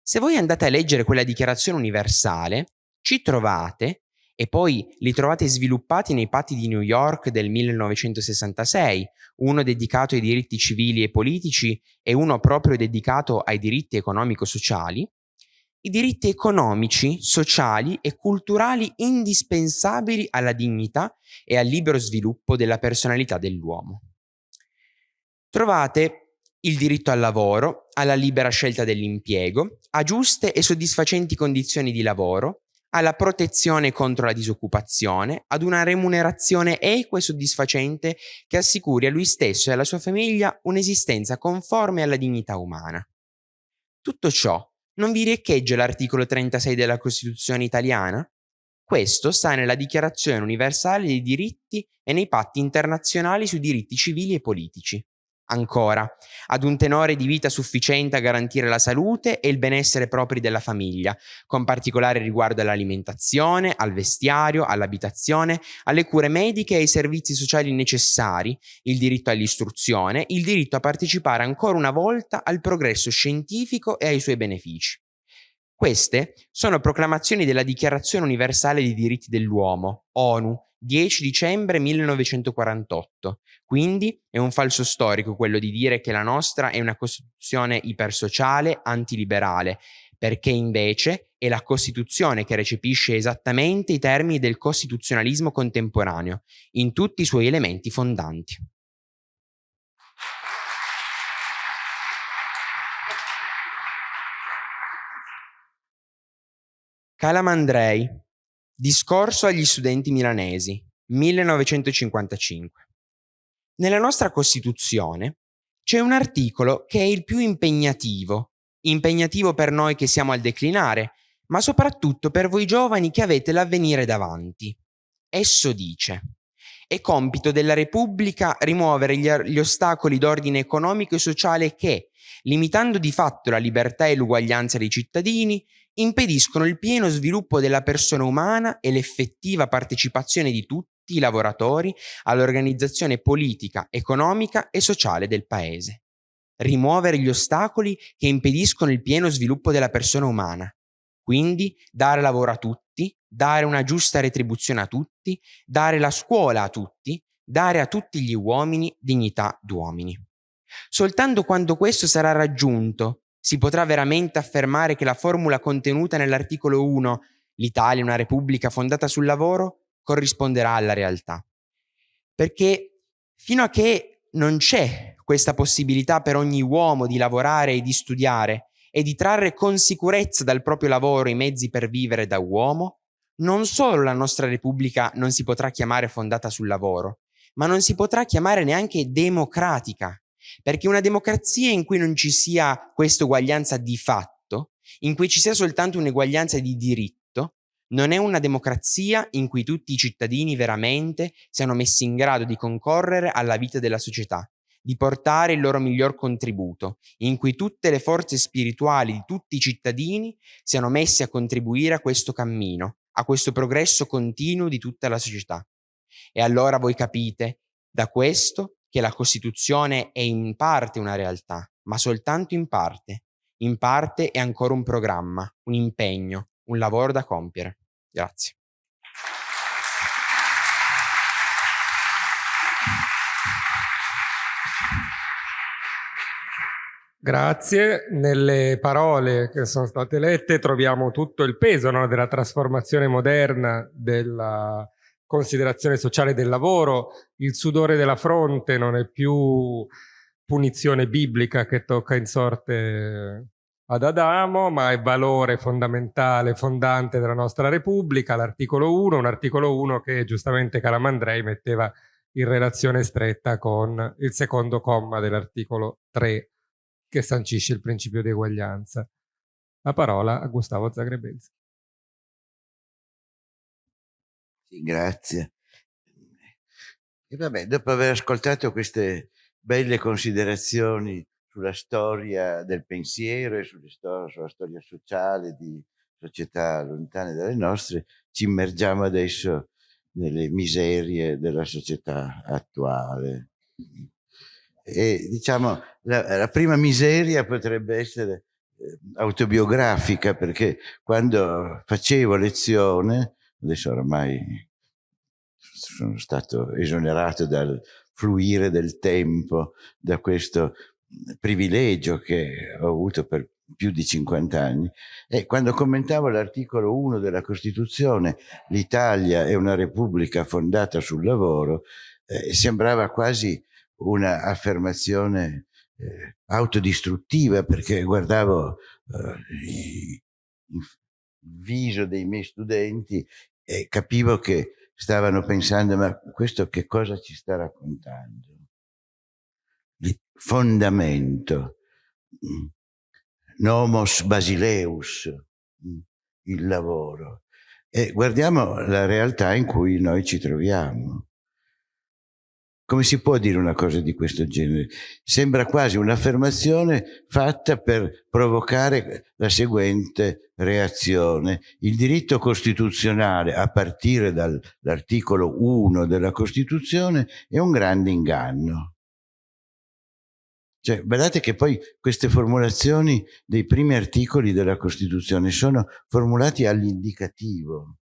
Se voi andate a leggere quella Dichiarazione universale, ci trovate e poi li trovate sviluppati nei patti di New York del 1966, uno dedicato ai diritti civili e politici e uno proprio dedicato ai diritti economico-sociali, i diritti economici, sociali e culturali indispensabili alla dignità e al libero sviluppo della personalità dell'uomo. Trovate il diritto al lavoro, alla libera scelta dell'impiego, a giuste e soddisfacenti condizioni di lavoro, alla protezione contro la disoccupazione, ad una remunerazione equa e soddisfacente che assicuri a lui stesso e alla sua famiglia un'esistenza conforme alla dignità umana. Tutto ciò non vi riecheggia l'articolo 36 della Costituzione italiana? Questo sta nella Dichiarazione universale dei diritti e nei patti internazionali sui diritti civili e politici. Ancora, ad un tenore di vita sufficiente a garantire la salute e il benessere propri della famiglia, con particolare riguardo all'alimentazione, al vestiario, all'abitazione, alle cure mediche e ai servizi sociali necessari, il diritto all'istruzione, il diritto a partecipare ancora una volta al progresso scientifico e ai suoi benefici. Queste sono proclamazioni della Dichiarazione universale dei diritti dell'uomo, ONU, 10 dicembre 1948. Quindi è un falso storico quello di dire che la nostra è una Costituzione ipersociale, antiliberale, perché invece è la Costituzione che recepisce esattamente i termini del costituzionalismo contemporaneo, in tutti i suoi elementi fondanti. Calamandrei, Discorso agli studenti milanesi, 1955. Nella nostra Costituzione c'è un articolo che è il più impegnativo, impegnativo per noi che siamo al declinare, ma soprattutto per voi giovani che avete l'avvenire davanti. Esso dice è compito della Repubblica rimuovere gli, gli ostacoli d'ordine economico e sociale che, limitando di fatto la libertà e l'uguaglianza dei cittadini, impediscono il pieno sviluppo della persona umana e l'effettiva partecipazione di tutti i lavoratori all'organizzazione politica, economica e sociale del Paese. Rimuovere gli ostacoli che impediscono il pieno sviluppo della persona umana. Quindi dare lavoro a tutti, dare una giusta retribuzione a tutti, dare la scuola a tutti, dare a tutti gli uomini dignità d'uomini. Soltanto quando questo sarà raggiunto si potrà veramente affermare che la formula contenuta nell'articolo 1, l'Italia è una repubblica fondata sul lavoro, corrisponderà alla realtà. Perché fino a che non c'è questa possibilità per ogni uomo di lavorare e di studiare e di trarre con sicurezza dal proprio lavoro i mezzi per vivere da uomo, non solo la nostra Repubblica non si potrà chiamare fondata sul lavoro, ma non si potrà chiamare neanche democratica, perché una democrazia in cui non ci sia questa uguaglianza di fatto, in cui ci sia soltanto un'eguaglianza di diritto, non è una democrazia in cui tutti i cittadini veramente siano messi in grado di concorrere alla vita della società, di portare il loro miglior contributo, in cui tutte le forze spirituali di tutti i cittadini siano messe a contribuire a questo cammino, a questo progresso continuo di tutta la società. E allora voi capite, da questo che la Costituzione è in parte una realtà, ma soltanto in parte. In parte è ancora un programma, un impegno, un lavoro da compiere. Grazie. Grazie. Nelle parole che sono state lette troviamo tutto il peso no, della trasformazione moderna della considerazione sociale del lavoro, il sudore della fronte non è più punizione biblica che tocca in sorte ad Adamo, ma è valore fondamentale, fondante della nostra Repubblica, l'articolo 1, un articolo 1 che giustamente Calamandrei metteva in relazione stretta con il secondo comma dell'articolo 3 che sancisce il principio di eguaglianza. La parola a Gustavo Zagrebelski. Grazie. E vabbè, dopo aver ascoltato queste belle considerazioni sulla storia del pensiero e sulla storia sociale di società lontane dalle nostre, ci immergiamo adesso nelle miserie della società attuale. E diciamo, la, la prima miseria potrebbe essere eh, autobiografica, perché quando facevo lezione, adesso ormai sono stato esonerato dal fluire del tempo, da questo privilegio che ho avuto per più di 50 anni. E quando commentavo l'articolo 1 della Costituzione l'Italia è una repubblica fondata sul lavoro eh, sembrava quasi un'affermazione eh, autodistruttiva perché guardavo eh, il viso dei miei studenti e capivo che stavano pensando ma questo che cosa ci sta raccontando? Il fondamento, mm, nomos basileus, mm, il lavoro. E guardiamo la realtà in cui noi ci troviamo. Come si può dire una cosa di questo genere? Sembra quasi un'affermazione fatta per provocare la seguente reazione. Il diritto costituzionale, a partire dall'articolo 1 della Costituzione, è un grande inganno. Cioè, guardate che poi queste formulazioni dei primi articoli della Costituzione sono formulati all'indicativo.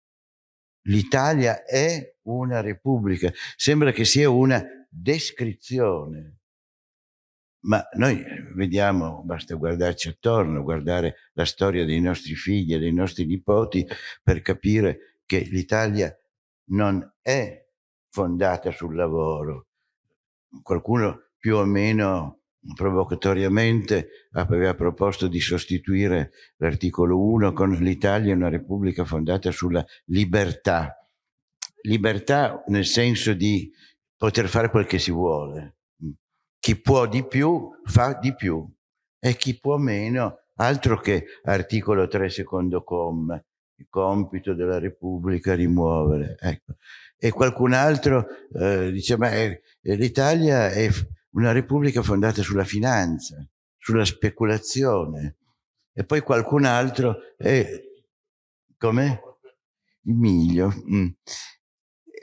L'Italia è una repubblica. Sembra che sia una descrizione. Ma noi vediamo, basta guardarci attorno, guardare la storia dei nostri figli e dei nostri nipoti per capire che l'Italia non è fondata sul lavoro. Qualcuno più o meno provocatoriamente aveva proposto di sostituire l'articolo 1 con l'Italia una repubblica fondata sulla libertà. Libertà nel senso di poter fare quel che si vuole. Chi può di più fa di più e chi può meno, altro che articolo 3 secondo comma, il compito della Repubblica rimuovere. Ecco. E qualcun altro eh, dice, ma eh, l'Italia è una Repubblica fondata sulla finanza, sulla speculazione. E poi qualcun altro è, come? Il miglio. Mm.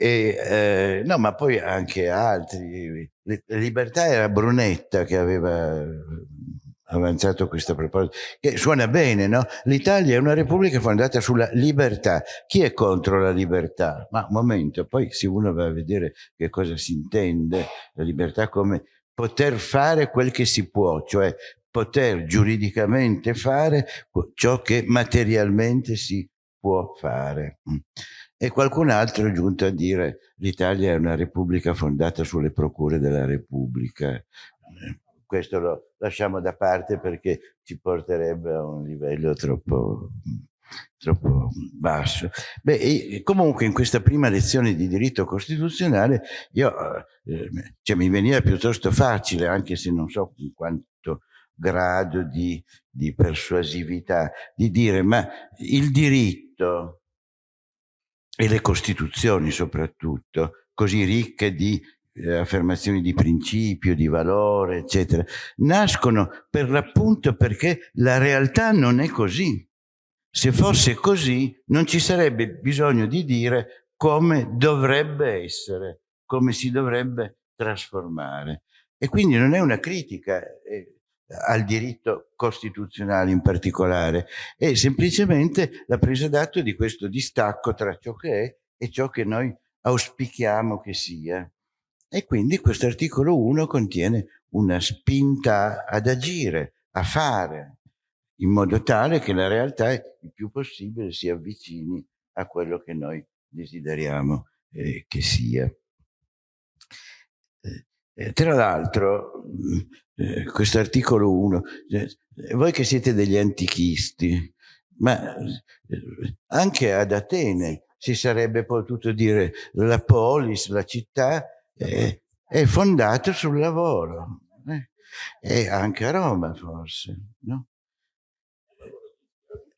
E, eh, no, ma poi anche altri. Libertà era Brunetta che aveva avanzato questa proposta, che suona bene, no? L'Italia è una repubblica fondata sulla libertà. Chi è contro la libertà? Ma un momento, poi se uno va a vedere che cosa si intende, la libertà come poter fare quel che si può, cioè poter giuridicamente fare ciò che materialmente si può fare. E qualcun altro è giunto a dire l'Italia è una repubblica fondata sulle procure della Repubblica. Questo lo lasciamo da parte perché ci porterebbe a un livello troppo, troppo basso. Beh, comunque in questa prima lezione di diritto costituzionale io, eh, cioè, mi veniva piuttosto facile, anche se non so in quanto grado di, di persuasività, di dire ma il diritto e le costituzioni soprattutto, così ricche di eh, affermazioni di principio, di valore, eccetera, nascono per l'appunto perché la realtà non è così. Se fosse così non ci sarebbe bisogno di dire come dovrebbe essere, come si dovrebbe trasformare. E quindi non è una critica, eh, al diritto costituzionale in particolare, è semplicemente la presa d'atto di questo distacco tra ciò che è e ciò che noi auspichiamo che sia. E quindi questo articolo 1 contiene una spinta ad agire, a fare, in modo tale che la realtà il più possibile si avvicini a quello che noi desideriamo eh, che sia. Eh, tra l'altro, eh, questo articolo 1, eh, voi che siete degli antichisti, ma eh, anche ad Atene si sarebbe potuto dire la polis, la città, eh, è fondata sul lavoro. Eh? E anche a Roma forse, no?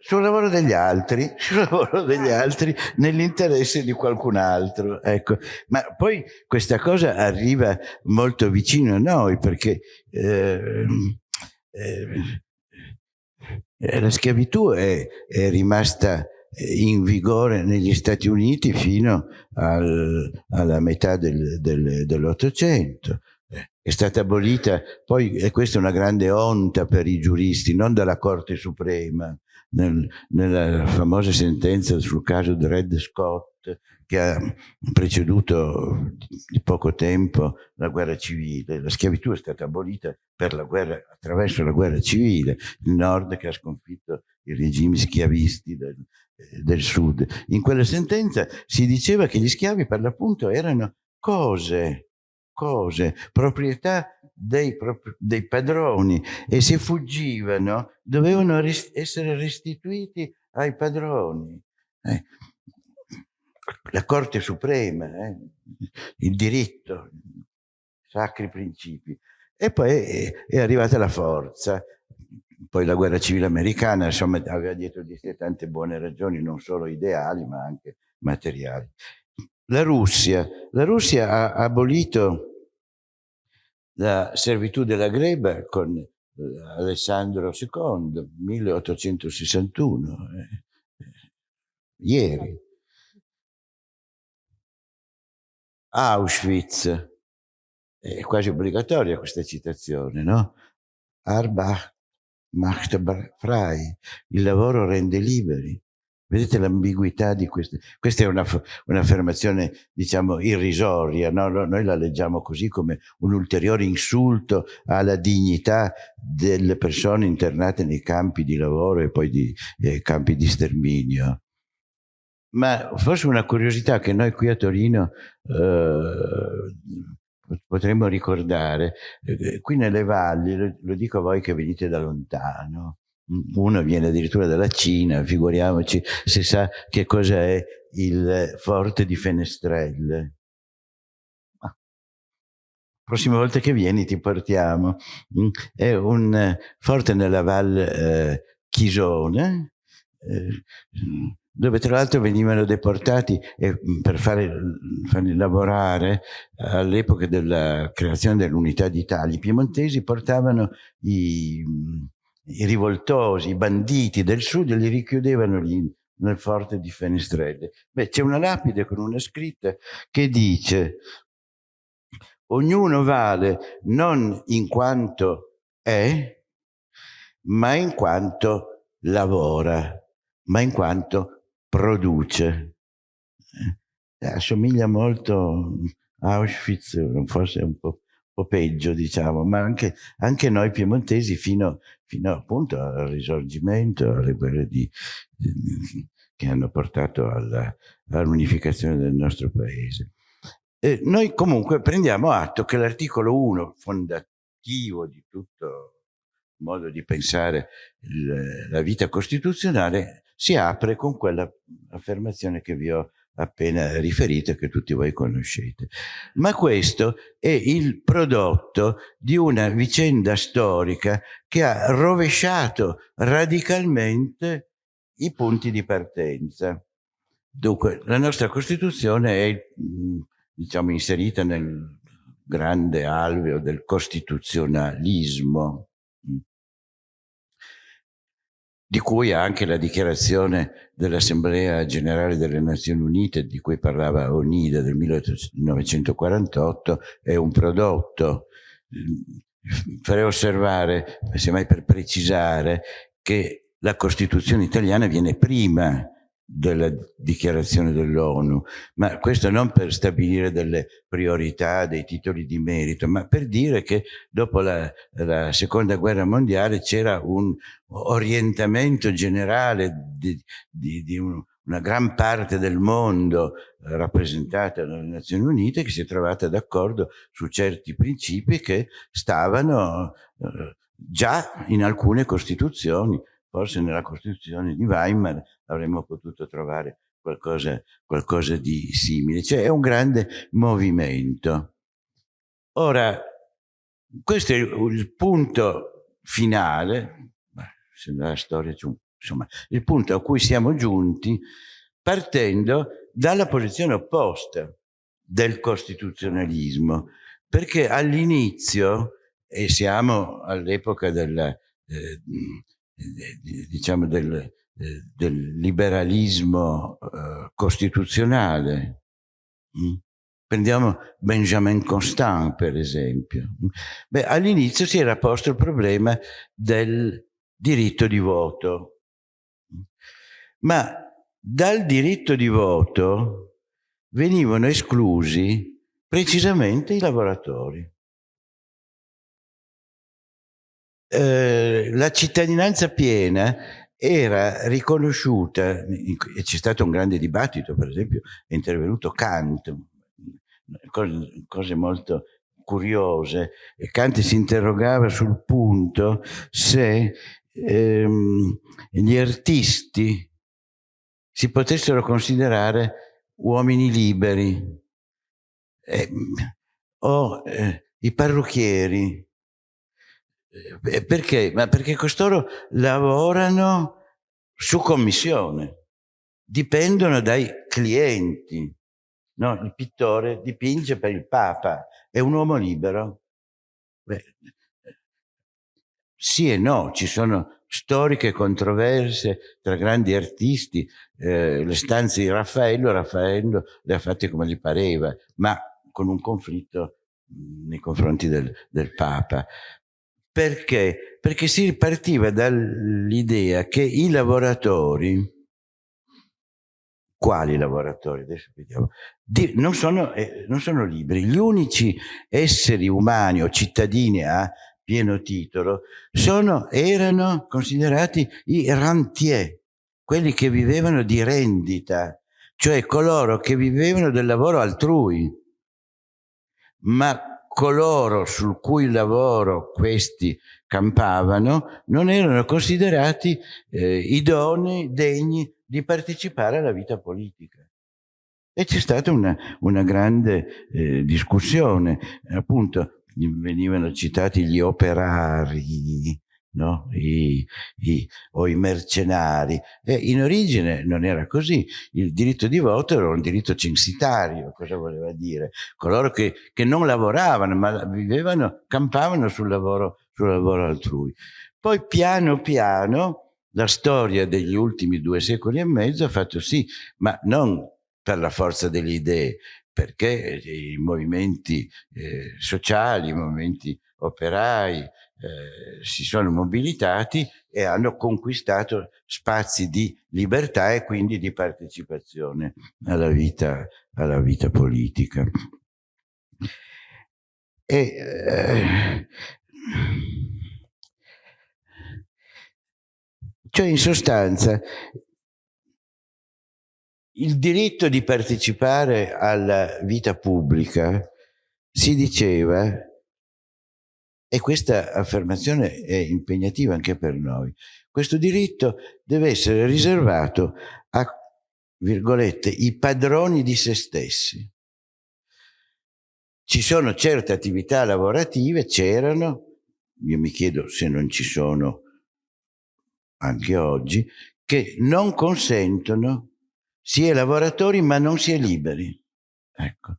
Sul lavoro degli altri, *laughs* sul lavoro degli altri nell'interesse di qualcun altro. Ecco. Ma poi questa cosa arriva molto vicino a noi perché eh, eh, la schiavitù è, è, rimasta in vigore negli Stati Uniti fino al, alla metà del, del, dell'Ottocento è stata abolita, poi e questa è una grande onta per i giuristi, non dalla Corte Suprema, nel, nella famosa sentenza sul caso di Red Scott che ha preceduto di poco tempo la guerra civile. La schiavitù è stata abolita la guerra, attraverso la guerra civile, il nord che ha sconfitto i regimi schiavisti del, del sud. In quella sentenza si diceva che gli schiavi per l'appunto erano cose, cose, proprietà dei, dei padroni e se fuggivano dovevano res essere restituiti ai padroni. Eh. La Corte Suprema, eh. il diritto, sacri principi. E poi è, è arrivata la forza, poi la guerra civile americana, insomma, aveva dietro di sé tante buone ragioni, non solo ideali, ma anche materiali. La Russia, la Russia ha abolito la servitù della gleba con eh, Alessandro II, 1861, eh, ieri. Auschwitz, è quasi obbligatoria questa citazione, no? Arbach macht frei, il lavoro rende liberi. Vedete l'ambiguità di queste? Questa è un'affermazione, diciamo, irrisoria, no? noi la leggiamo così come un ulteriore insulto alla dignità delle persone internate nei campi di lavoro e poi di eh, campi di sterminio. Ma forse una curiosità che noi qui a Torino eh, potremmo ricordare, eh, qui nelle valli, lo dico a voi che venite da lontano, uno viene addirittura dalla Cina, figuriamoci se sa che cosa è il forte di Fenestrelle. Ah. Prossima volta che vieni ti portiamo. Mm, è un forte nella Val eh, Chisone, eh, dove tra l'altro venivano deportati e, mm, per fare, farli lavorare all'epoca della creazione dell'unità d'Italia. I piemontesi portavano i i rivoltosi, i banditi del sud li richiudevano lì nel forte di Fenestrelle. Beh, c'è una lapide con una scritta che dice ognuno vale non in quanto è, ma in quanto lavora, ma in quanto produce. Eh, assomiglia molto a Auschwitz, forse un po' po' peggio, diciamo, ma anche, anche noi piemontesi fino, fino, appunto al risorgimento, alle guerre di, di, che hanno portato all'unificazione del nostro paese. E noi comunque prendiamo atto che l'articolo 1, fondativo di tutto il modo di pensare la vita costituzionale, si apre con quella affermazione che vi ho appena riferito che tutti voi conoscete. Ma questo è il prodotto di una vicenda storica che ha rovesciato radicalmente i punti di partenza. Dunque, la nostra Costituzione è, diciamo, inserita nel grande alveo del costituzionalismo, di cui anche la dichiarazione dell'Assemblea Generale delle Nazioni Unite, di cui parlava Onida del 1948, è un prodotto. Farei osservare, semmai per precisare, che la Costituzione italiana viene prima della dichiarazione dell'ONU, ma questo non per stabilire delle priorità, dei titoli di merito, ma per dire che dopo la, la seconda guerra mondiale c'era un orientamento generale di, di, di un, una gran parte del mondo rappresentata dalle Nazioni Unite che si è trovata d'accordo su certi principi che stavano eh, già in alcune costituzioni, forse nella Costituzione di Weimar avremmo potuto trovare qualcosa, qualcosa di simile. Cioè è un grande movimento. Ora, questo è il punto finale, se nella storia c'è un insomma, il punto a cui siamo giunti partendo dalla posizione opposta del costituzionalismo, perché all'inizio, e siamo all'epoca della, eh, diciamo del, eh, del liberalismo eh, costituzionale, mm? Prendiamo Benjamin Constant, per esempio. All'inizio si era posto il problema del diritto di voto. Ma dal diritto di voto venivano esclusi precisamente i lavoratori. Eh, la cittadinanza piena era riconosciuta, e c'è stato un grande dibattito, per esempio è intervenuto Kant, cose, molto curiose, e Kant si interrogava sul punto se ehm, gli artisti si potessero considerare uomini liberi eh, o eh, i parrucchieri. Eh, perché? Ma perché costoro lavorano su commissione, dipendono dai clienti. No, il pittore dipinge per il Papa, è un uomo libero. Beh, sì e no, ci sono storiche controverse tra grandi artisti, eh, le stanze di Raffaello, Raffaello le ha fatte come gli pareva, ma con un conflitto mh, nei confronti del, del Papa. Perché? Perché si ripartiva dall'idea che i lavoratori, quali lavoratori? Adesso vediamo. Di, non, sono, eh, non sono liberi. Gli unici esseri umani o cittadini a pieno titolo sono, erano considerati i rentier, quelli che vivevano di rendita, cioè coloro che vivevano del lavoro altrui. Ma coloro sul cui lavoro questi campavano non erano considerati eh, idonei, degni di partecipare alla vita politica. E c'è stata una, una grande eh, discussione, appunto venivano citati gli operari, no? I, i, o i mercenari. E in origine non era così. Il diritto di voto era un diritto censitario, cosa voleva dire? Coloro che, che non lavoravano, ma vivevano, campavano sul lavoro, sul lavoro altrui. Poi piano piano la storia degli ultimi due secoli e mezzo ha fatto sì, ma non per la forza delle idee, perché i movimenti eh, sociali, i movimenti operai eh, si sono mobilitati e hanno conquistato spazi di libertà e quindi di partecipazione alla vita, alla vita politica. E, eh, cioè in sostanza il diritto di partecipare alla vita pubblica si diceva, e questa affermazione è impegnativa anche per noi, questo diritto deve essere riservato a, virgolette, i padroni di se stessi. Ci sono certe attività lavorative, c'erano, io mi chiedo se non ci sono anche oggi, che non consentono si è lavoratori ma non si è liberi. Ecco.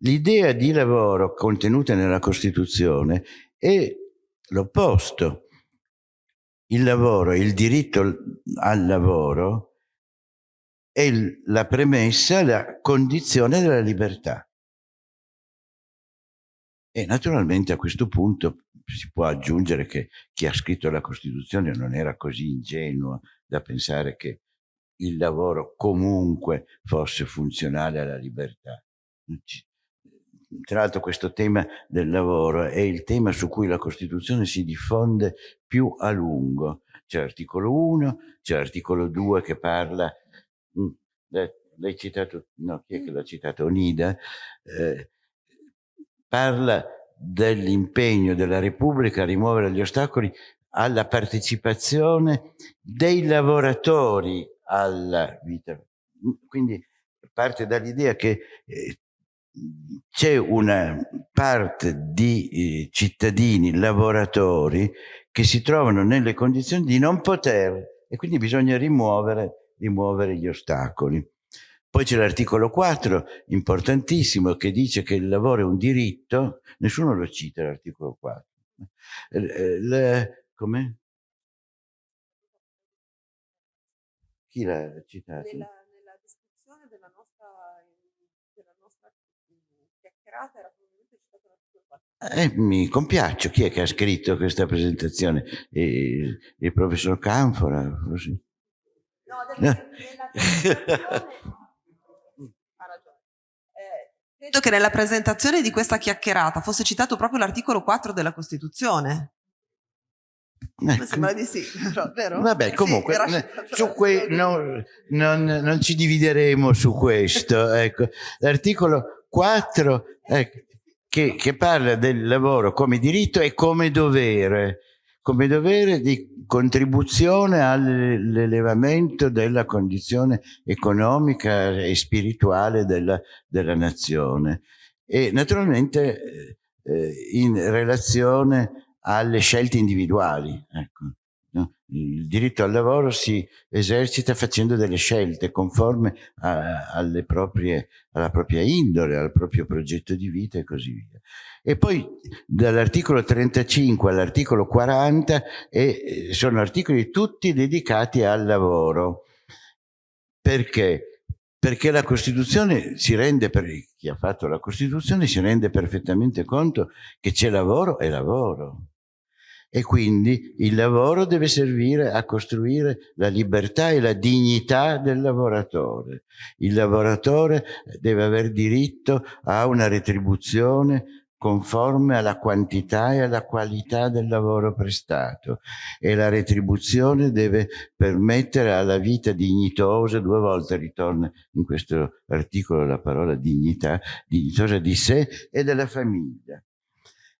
L'idea di lavoro contenuta nella Costituzione è l'opposto. Il lavoro, il diritto al lavoro è la premessa, la condizione della libertà. E naturalmente a questo punto si può aggiungere che chi ha scritto la Costituzione non era così ingenuo da pensare che il lavoro comunque fosse funzionale alla libertà. Tra l'altro questo tema del lavoro è il tema su cui la Costituzione si diffonde più a lungo. C'è l'articolo 1, c'è l'articolo 2 che parla, mm, l'hai citato, no, chi è che l'ha citato? Onida, eh, parla dell'impegno della Repubblica a rimuovere gli ostacoli alla partecipazione dei lavoratori alla vita. Quindi parte dall'idea che eh, c'è una parte di eh, cittadini, lavoratori, che si trovano nelle condizioni di non poter e quindi bisogna rimuovere, rimuovere gli ostacoli. Poi c'è l'articolo 4, importantissimo, che dice che il lavoro è un diritto, nessuno lo cita l'articolo 4. come? Chi l'ha citato? Nella, nella descrizione della nostra, della nostra chiacchierata era probabilmente citato l'articolo 4. Eh, mi compiaccio. Chi è che ha scritto questa presentazione? Il, il professor Canfora? Così. No, nella presentazione *laughs* Credo che nella presentazione di questa chiacchierata fosse citato proprio l'articolo 4 della Costituzione. Ecco. Mi sembra di sì, però, vero? Vabbè, comunque, sì, su que- no, non, non, ci divideremo su questo. *laughs* Ecco. L'articolo 4 ecco, che, che parla del lavoro come diritto e come dovere come dovere di contribuzione all'elevamento della condizione economica e spirituale della, della nazione e naturalmente eh, in relazione alle scelte individuali. Ecco. Il diritto al lavoro si esercita facendo delle scelte conforme a, proprie, alla propria indole, al proprio progetto di vita e così via. E poi dall'articolo 35 all'articolo 40 eh, sono articoli tutti dedicati al lavoro. Perché? Perché la Costituzione si rende, per chi ha fatto la Costituzione, si rende perfettamente conto che c'è lavoro e lavoro e quindi il lavoro deve servire a costruire la libertà e la dignità del lavoratore. Il lavoratore deve aver diritto a una retribuzione conforme alla quantità e alla qualità del lavoro prestato e la retribuzione deve permettere alla vita dignitosa, due volte ritorna in questo articolo la parola dignità, dignitosa di sé e della famiglia.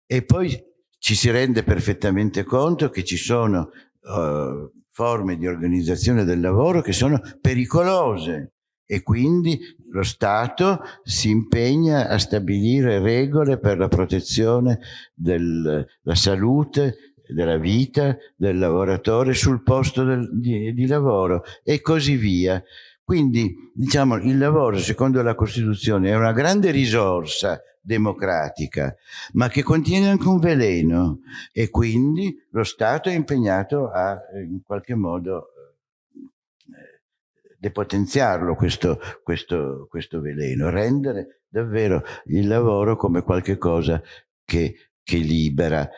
E poi ci si rende perfettamente conto che ci sono uh, forme di organizzazione del lavoro che sono pericolose e quindi lo Stato si impegna a stabilire regole per la protezione della salute, della vita del lavoratore sul posto del, di, di lavoro e così via. Quindi, diciamo, il lavoro, secondo la Costituzione, è una grande risorsa democratica, ma che contiene anche un veleno. E quindi lo Stato è impegnato a in qualche modo eh, depotenziarlo questo, questo, questo veleno, rendere davvero il lavoro come qualcosa che, che libera,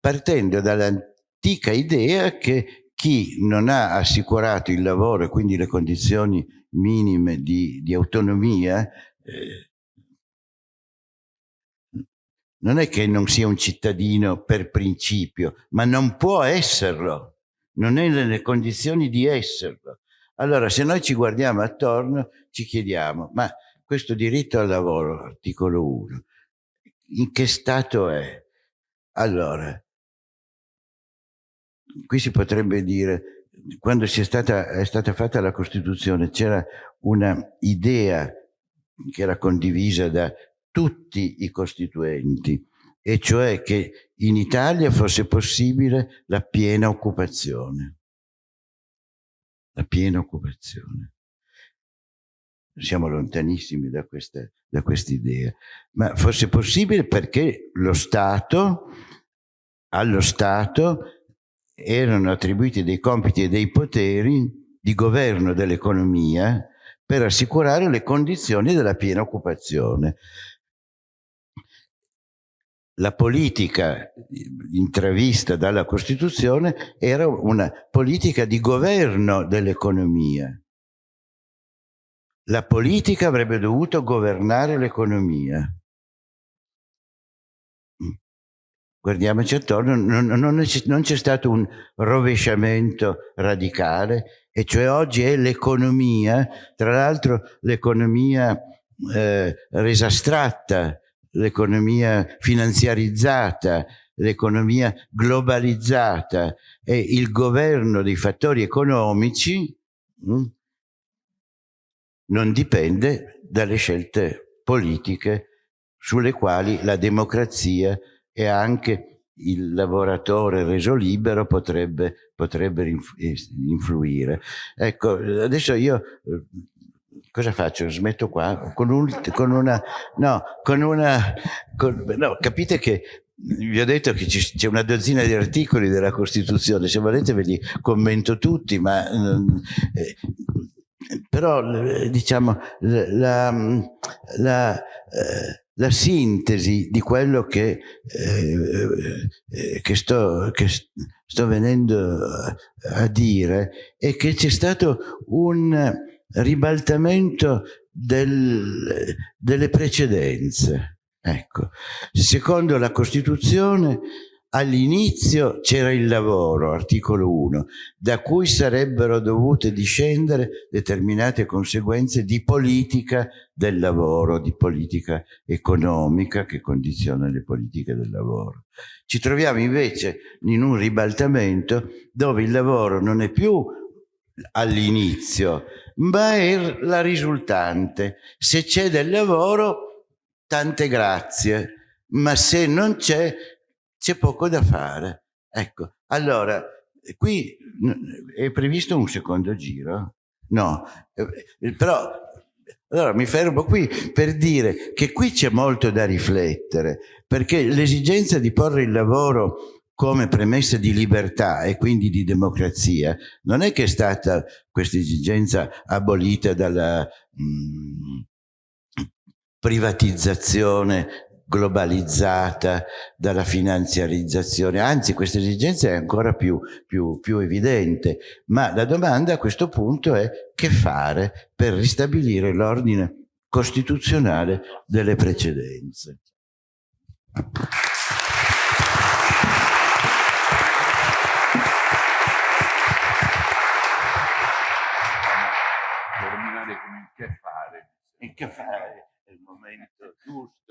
partendo dall'antica idea che chi non ha assicurato il lavoro e quindi le condizioni minime di, di autonomia eh, non è che non sia un cittadino per principio, ma non può esserlo, non è nelle condizioni di esserlo. Allora, se noi ci guardiamo attorno, ci chiediamo, ma questo diritto al lavoro, articolo 1, in che stato è? Allora, qui si potrebbe dire, quando è stata, è stata fatta la Costituzione, c'era una idea che era condivisa da tutti i costituenti, e cioè che in Italia fosse possibile la piena occupazione. La piena occupazione. Siamo lontanissimi da questa, da questa idea, ma fosse possibile perché lo Stato, allo Stato erano attribuiti dei compiti e dei poteri di governo dell'economia per assicurare le condizioni della piena occupazione la politica intravista dalla Costituzione era una politica di governo dell'economia. La politica avrebbe dovuto governare l'economia. Guardiamoci attorno, non, c'è stato un rovesciamento radicale, e cioè oggi è l'economia, tra l'altro l'economia eh, resa astratta, l'economia finanziarizzata, l'economia globalizzata e il governo dei fattori economici mh, mm, non dipende dalle scelte politiche sulle quali la democrazia è anche il lavoratore reso libero potrebbe, potrebbe influire. Ecco, adesso io cosa faccio? Smetto qua? Con, un, con una... No, con una... Con, no, capite che vi ho detto che c'è una dozzina di articoli della Costituzione, se volete ve li commento tutti, ma eh, però diciamo la, la, eh, la, sintesi di quello che, eh, eh, che, sto, che sto venendo a dire è che c'è stato un ribaltamento del, delle precedenze. Ecco, secondo la Costituzione all'inizio c'era il lavoro, articolo 1, da cui sarebbero dovute discendere determinate conseguenze di politica del lavoro, di politica economica che condiziona le politiche del lavoro. Ci troviamo invece in un ribaltamento dove il lavoro non è più all'inizio, ma è la risultante. Se c'è del lavoro, tante grazie, ma se non c'è, c'è poco da fare. Ecco, allora, qui è previsto un secondo giro? No, eh, però allora mi fermo qui per dire che qui c'è molto da riflettere, perché l'esigenza di porre il lavoro come premessa di libertà e quindi di democrazia, non è che è stata questa esigenza abolita dalla mh, mm, privatizzazione globalizzata, dalla finanziarizzazione, anzi questa esigenza è ancora più, più, più evidente, ma la domanda a questo punto è che fare per ristabilire l'ordine costituzionale delle precedenze. e *laughs* che fare è il momento giusto.